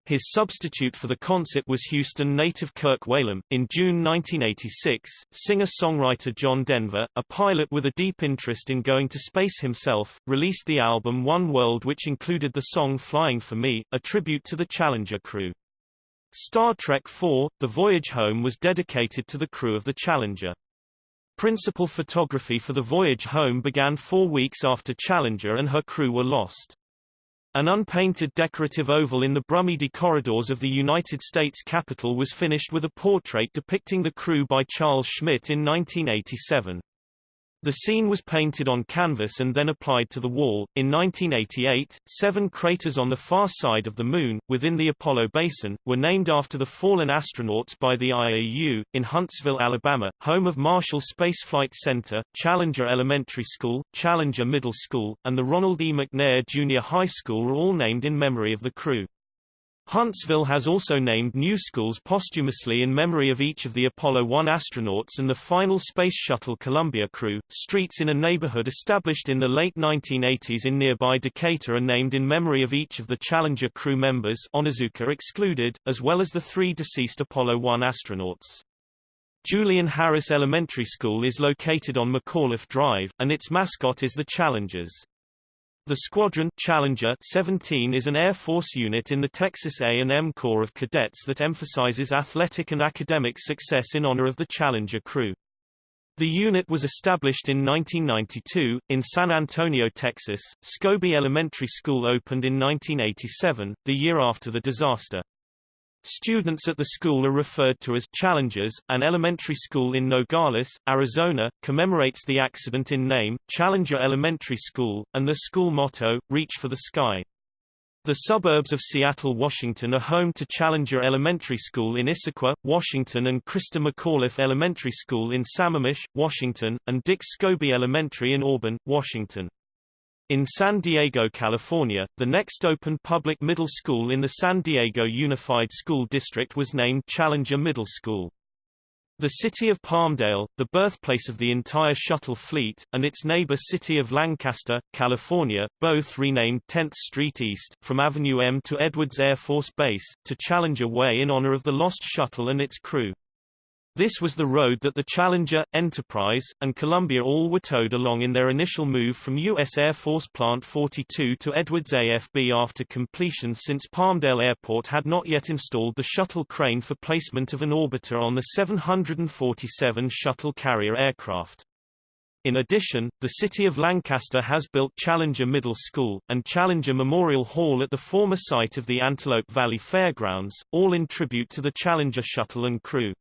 His substitute for the concert was Houston native Kirk Whalum. In June 1986, singer-songwriter John Denver, a pilot with a deep interest in going to space himself, released the album One World which included the song Flying for Me, a tribute to the Challenger crew. Star Trek IV, The Voyage Home was dedicated to the crew of the Challenger. Principal photography for the voyage home began four weeks after Challenger and her crew were lost. An unpainted decorative oval in the Brumidi corridors of the United States Capitol was finished with a portrait depicting the crew by Charles Schmidt in 1987. The scene was painted on canvas and then applied to the wall. In 1988, seven craters on the far side of the Moon, within the Apollo basin, were named after the fallen astronauts by the IAU. In Huntsville, Alabama, home of Marshall Space Flight Center, Challenger Elementary School, Challenger Middle School, and the Ronald E. McNair Junior High School are all named in memory of the crew. Huntsville has also named new schools posthumously in memory of each of the Apollo 1 astronauts and the final Space Shuttle Columbia crew. Streets in a neighborhood established in the late 1980s in nearby Decatur are named in memory of each of the Challenger crew members Onizuka excluded, as well as the three deceased Apollo 1 astronauts. Julian Harris Elementary School is located on McAuliffe Drive, and its mascot is the Challengers. The Squadron Challenger 17 is an Air Force unit in the Texas A&M Corps of Cadets that emphasizes athletic and academic success in honor of the Challenger crew. The unit was established in 1992, in San Antonio, Texas. Scobie Elementary School opened in 1987, the year after the disaster. Students at the school are referred to as challengers. An elementary school in Nogales, Arizona, commemorates the accident in name, Challenger Elementary School, and the school motto, Reach for the Sky. The suburbs of Seattle, Washington are home to Challenger Elementary School in Issaquah, Washington and Christa McAuliffe Elementary School in Sammamish, Washington, and Dick Scobie Elementary in Auburn, Washington. In San Diego, California, the next open public middle school in the San Diego Unified School District was named Challenger Middle School. The city of Palmdale, the birthplace of the entire shuttle fleet, and its neighbor city of Lancaster, California, both renamed 10th Street East, from Avenue M to Edwards Air Force Base, to Challenger Way in honor of the lost shuttle and its crew. This was the road that the Challenger, Enterprise, and Columbia all were towed along in their initial move from U.S. Air Force Plant 42 to Edwards AFB after completion since Palmdale Airport had not yet installed the shuttle crane for placement of an orbiter on the 747 shuttle carrier aircraft. In addition, the city of Lancaster has built Challenger Middle School, and Challenger Memorial Hall at the former site of the Antelope Valley Fairgrounds, all in tribute to the Challenger shuttle and crew.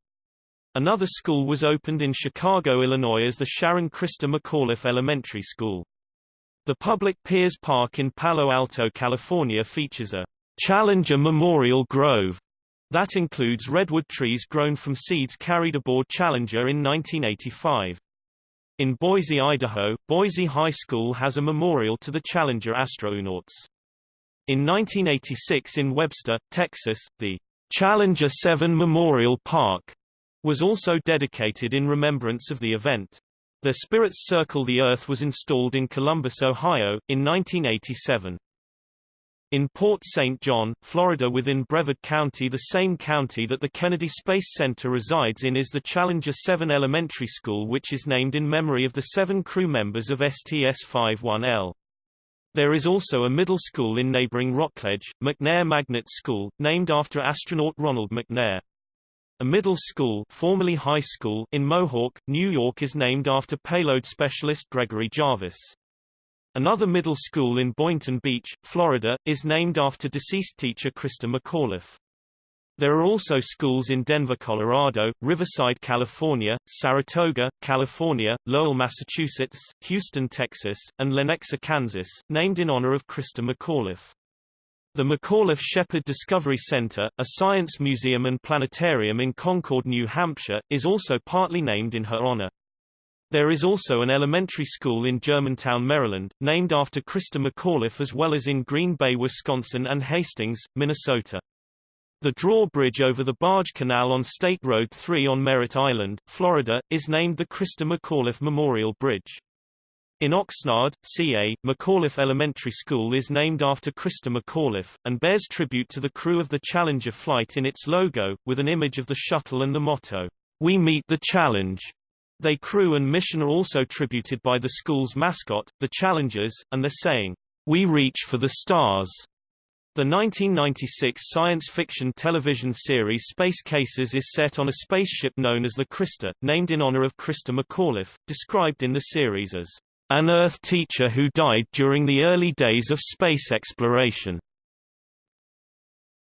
Another school was opened in Chicago, Illinois as the Sharon Christa McAuliffe Elementary School. The public Peers Park in Palo Alto, California features a Challenger Memorial Grove that includes redwood trees grown from seeds carried aboard Challenger in 1985. In Boise, Idaho, Boise High School has a memorial to the Challenger astronauts. In 1986 in Webster, Texas, the Challenger 7 Memorial Park was also dedicated in remembrance of the event. The Spirit's Circle the Earth was installed in Columbus, Ohio, in 1987. In Port St. John, Florida within Brevard County the same county that the Kennedy Space Center resides in is the Challenger 7 Elementary School which is named in memory of the seven crew members of STS-51L. There is also a middle school in neighboring Rockledge, McNair Magnet School, named after astronaut Ronald McNair. A middle school, formerly high school in Mohawk, New York is named after payload specialist Gregory Jarvis. Another middle school in Boynton Beach, Florida, is named after deceased teacher Christa McAuliffe. There are also schools in Denver, Colorado, Riverside, California, Saratoga, California, Lowell, Massachusetts, Houston, Texas, and Lenexa, Kansas, named in honor of Christa McAuliffe. The McAuliffe Shepard Discovery Center, a science museum and planetarium in Concord, New Hampshire, is also partly named in her honor. There is also an elementary school in Germantown, Maryland, named after Christa McAuliffe as well as in Green Bay, Wisconsin and Hastings, Minnesota. The drawbridge over the Barge Canal on State Road 3 on Merritt Island, Florida, is named the Christa McAuliffe Memorial Bridge. In Oxnard, CA, McAuliffe Elementary School is named after Christa McAuliffe, and bears tribute to the crew of the Challenger flight in its logo, with an image of the shuttle and the motto, We Meet the Challenge. They crew and mission are also tributed by the school's mascot, the Challengers, and the saying, We reach for the stars. The 1996 science fiction television series Space Cases is set on a spaceship known as the Christa, named in honor of Christa McAuliffe, described in the series as an Earth teacher who died during the early days of space exploration.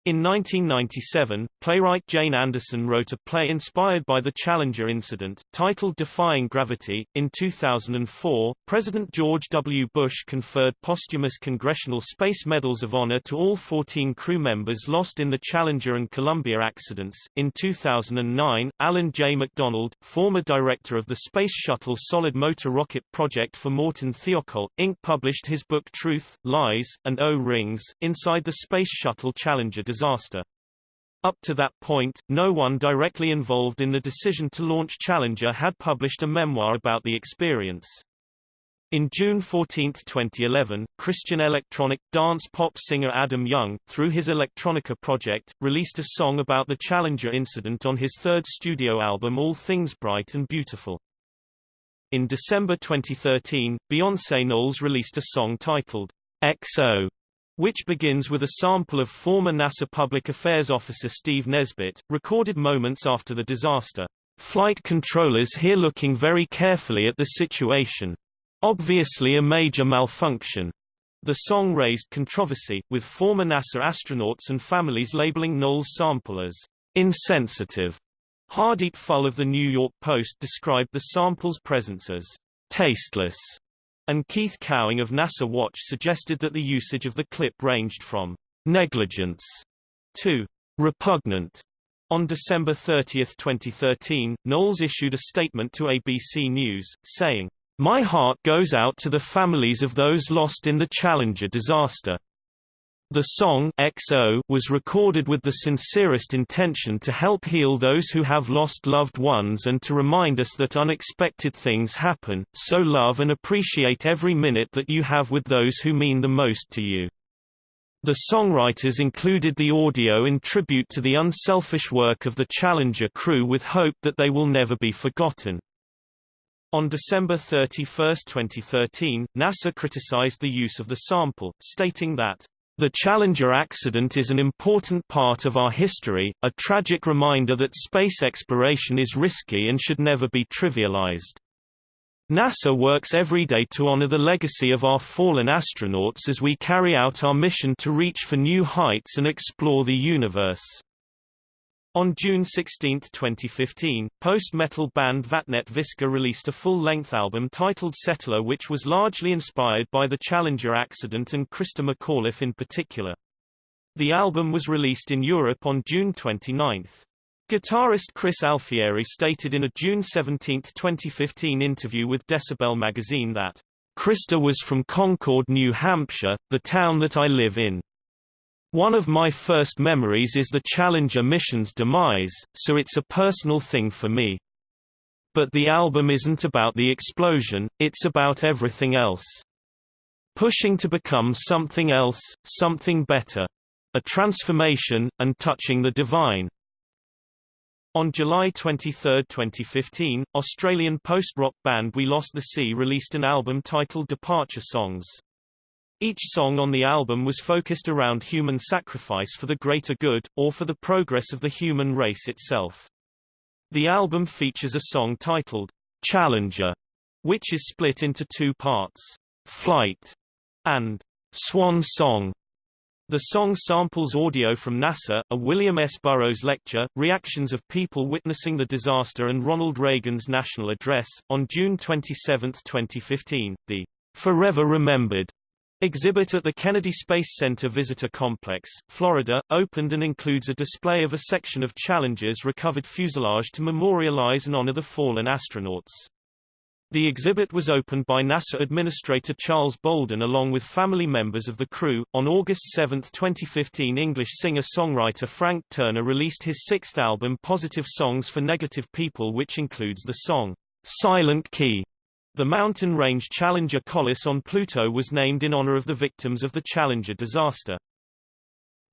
In 1997, playwright Jane Anderson wrote a play inspired by the Challenger incident, titled Defying Gravity. In 2004, President George W. Bush conferred posthumous Congressional Space Medals of Honor to all 14 crew members lost in the Challenger and Columbia accidents. In 2009, Alan J. McDonald, former director of the Space Shuttle Solid Motor Rocket Project for Morton Thiokol, Inc., published his book Truth, Lies, and O-Rings, Inside the Space Shuttle Challenger disaster. Up to that point, no one directly involved in the decision to launch Challenger had published a memoir about the experience. In June 14, 2011, Christian electronic, dance pop singer Adam Young, through his Electronica project, released a song about the Challenger incident on his third studio album All Things Bright and Beautiful. In December 2013, Beyoncé Knowles released a song titled, XO, which begins with a sample of former NASA Public Affairs Officer Steve Nesbitt, recorded moments after the disaster. Flight controllers here looking very carefully at the situation. Obviously a major malfunction. The song raised controversy, with former NASA astronauts and families labeling Knowles' sample as insensitive. Hardeep Phull of the New York Post described the sample's presence as tasteless and Keith Cowing of NASA Watch suggested that the usage of the clip ranged from negligence to repugnant. On December 30, 2013, Knowles issued a statement to ABC News, saying, My heart goes out to the families of those lost in the Challenger disaster. The song XO was recorded with the sincerest intention to help heal those who have lost loved ones and to remind us that unexpected things happen, so love and appreciate every minute that you have with those who mean the most to you. The songwriters included the audio in tribute to the unselfish work of the Challenger crew with hope that they will never be forgotten. On December 31, 2013, NASA criticized the use of the sample, stating that the Challenger accident is an important part of our history, a tragic reminder that space exploration is risky and should never be trivialized. NASA works every day to honor the legacy of our fallen astronauts as we carry out our mission to reach for new heights and explore the universe. On June 16, 2015, post-metal band Vattnet Viskar released a full-length album titled Settler which was largely inspired by the Challenger accident and Christa McAuliffe in particular. The album was released in Europe on June 29. Guitarist Chris Alfieri stated in a June 17, 2015 interview with Decibel magazine that, Christa was from Concord, New Hampshire, the town that I live in. One of my first memories is the Challenger mission's demise, so it's a personal thing for me. But the album isn't about the explosion, it's about everything else. Pushing to become something else, something better. A transformation, and touching the divine. On July 23, 2015, Australian post-rock band We Lost the Sea released an album titled Departure Songs. Each song on the album was focused around human sacrifice for the greater good, or for the progress of the human race itself. The album features a song titled, Challenger, which is split into two parts, Flight and Swan Song. The song samples audio from NASA, a William S. Burroughs lecture, reactions of people witnessing the disaster and Ronald Reagan's national address. On June 27, 2015, the Forever Remembered exhibit at the Kennedy Space Center Visitor Complex, Florida, opened and includes a display of a section of Challenger's recovered fuselage to memorialize and honor the fallen astronauts. The exhibit was opened by NASA Administrator Charles Bolden along with family members of the crew. On August 7, 2015, English singer-songwriter Frank Turner released his sixth album Positive Songs for Negative People which includes the song, Silent Key. The mountain range Challenger Colles on Pluto was named in honor of the victims of the Challenger disaster.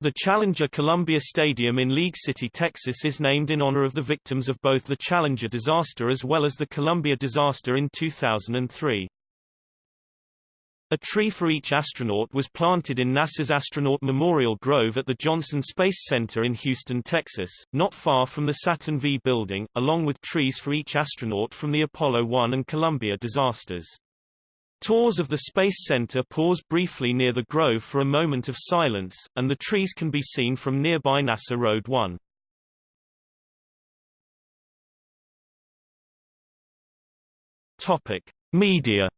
The Challenger Columbia Stadium in League City, Texas is named in honor of the victims of both the Challenger disaster as well as the Columbia disaster in 2003. A tree for each astronaut was planted in NASA's Astronaut Memorial Grove at the Johnson Space Center in Houston, Texas, not far from the Saturn V building, along with trees for each astronaut from the Apollo 1 and Columbia disasters. Tours of the Space Center pause briefly near the grove for a moment of silence, and the trees can be seen from nearby NASA Road 1. Topic: Media.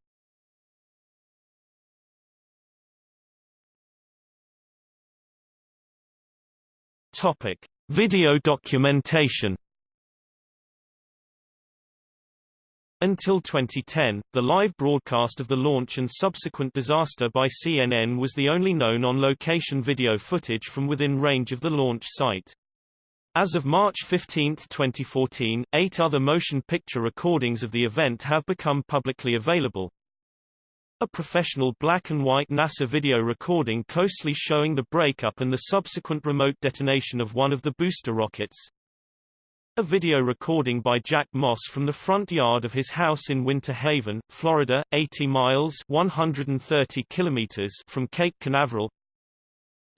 Topic: Video documentation. Until 2010, the live broadcast of the launch and subsequent disaster by CNN was the only known on-location video footage from within range of the launch site. As of March 15, 2014, eight other motion picture recordings of the event have become publicly available. A professional black-and-white NASA video recording closely showing the breakup and the subsequent remote detonation of one of the booster rockets, a video recording by Jack Moss from the front yard of his house in Winter Haven, Florida, 80 miles 130 kilometers from Cape Canaveral.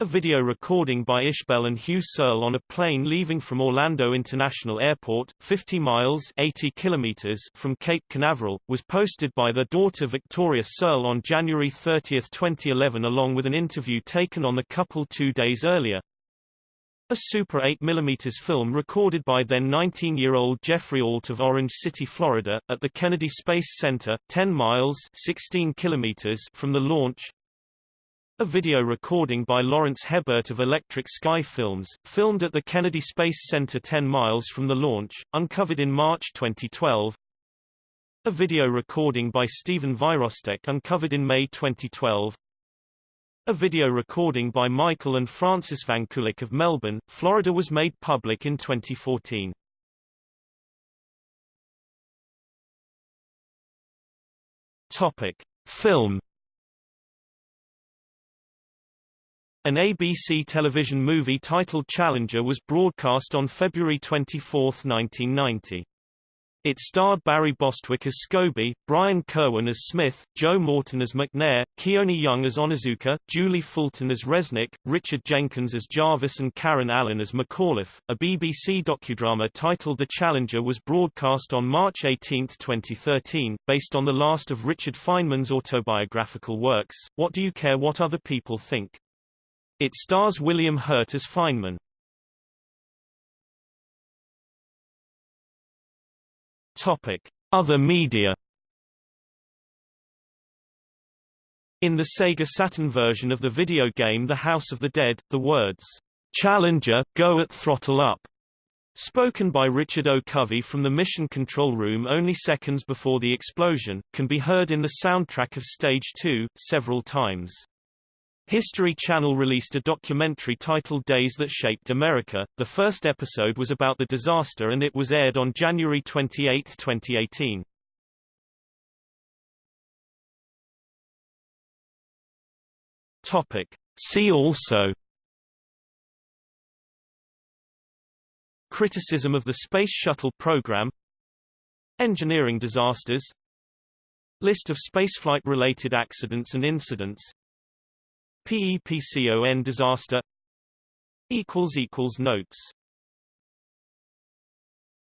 A video recording by Ishbel and Hugh Searle on a plane leaving from Orlando International Airport, 50 miles 80 kilometers from Cape Canaveral, was posted by their daughter Victoria Searle on January 30, 2011 along with an interview taken on the couple two days earlier. A Super 8mm film recorded by then 19-year-old Jeffrey Alt of Orange City, Florida, at the Kennedy Space Center, 10 miles 16 kilometers from the launch. A video recording by Lawrence Hebert of Electric Sky Films, filmed at the Kennedy Space Center 10 miles from the launch, uncovered in March 2012. A video recording by Stephen Virostek uncovered in May 2012. A video recording by Michael and Francis Vankulik of Melbourne, Florida was made public in 2014. Topic: Film An ABC television movie titled Challenger was broadcast on February 24, 1990. It starred Barry Bostwick as Scobie, Brian Kerwin as Smith, Joe Morton as McNair, Keone Young as Onizuka, Julie Fulton as Resnik, Richard Jenkins as Jarvis and Karen Allen as McAuliffe. A BBC docudrama titled The Challenger was broadcast on March 18, 2013, based on the last of Richard Feynman's autobiographical works, What Do You Care What Other People Think? It stars William Hurt as Feynman. Topic: Other media. In the Sega Saturn version of the video game The House of the Dead, the words, "Challenger, go at throttle up," spoken by Richard O. Covey from the mission control room only seconds before the explosion, can be heard in the soundtrack of Stage 2, several times. History Channel released a documentary titled Days That Shaped America. The first episode was about the disaster and it was aired on January 28, 2018. Topic. See also Criticism of the Space Shuttle program Engineering disasters List of spaceflight-related accidents and incidents PEPCON disaster equals equals Notes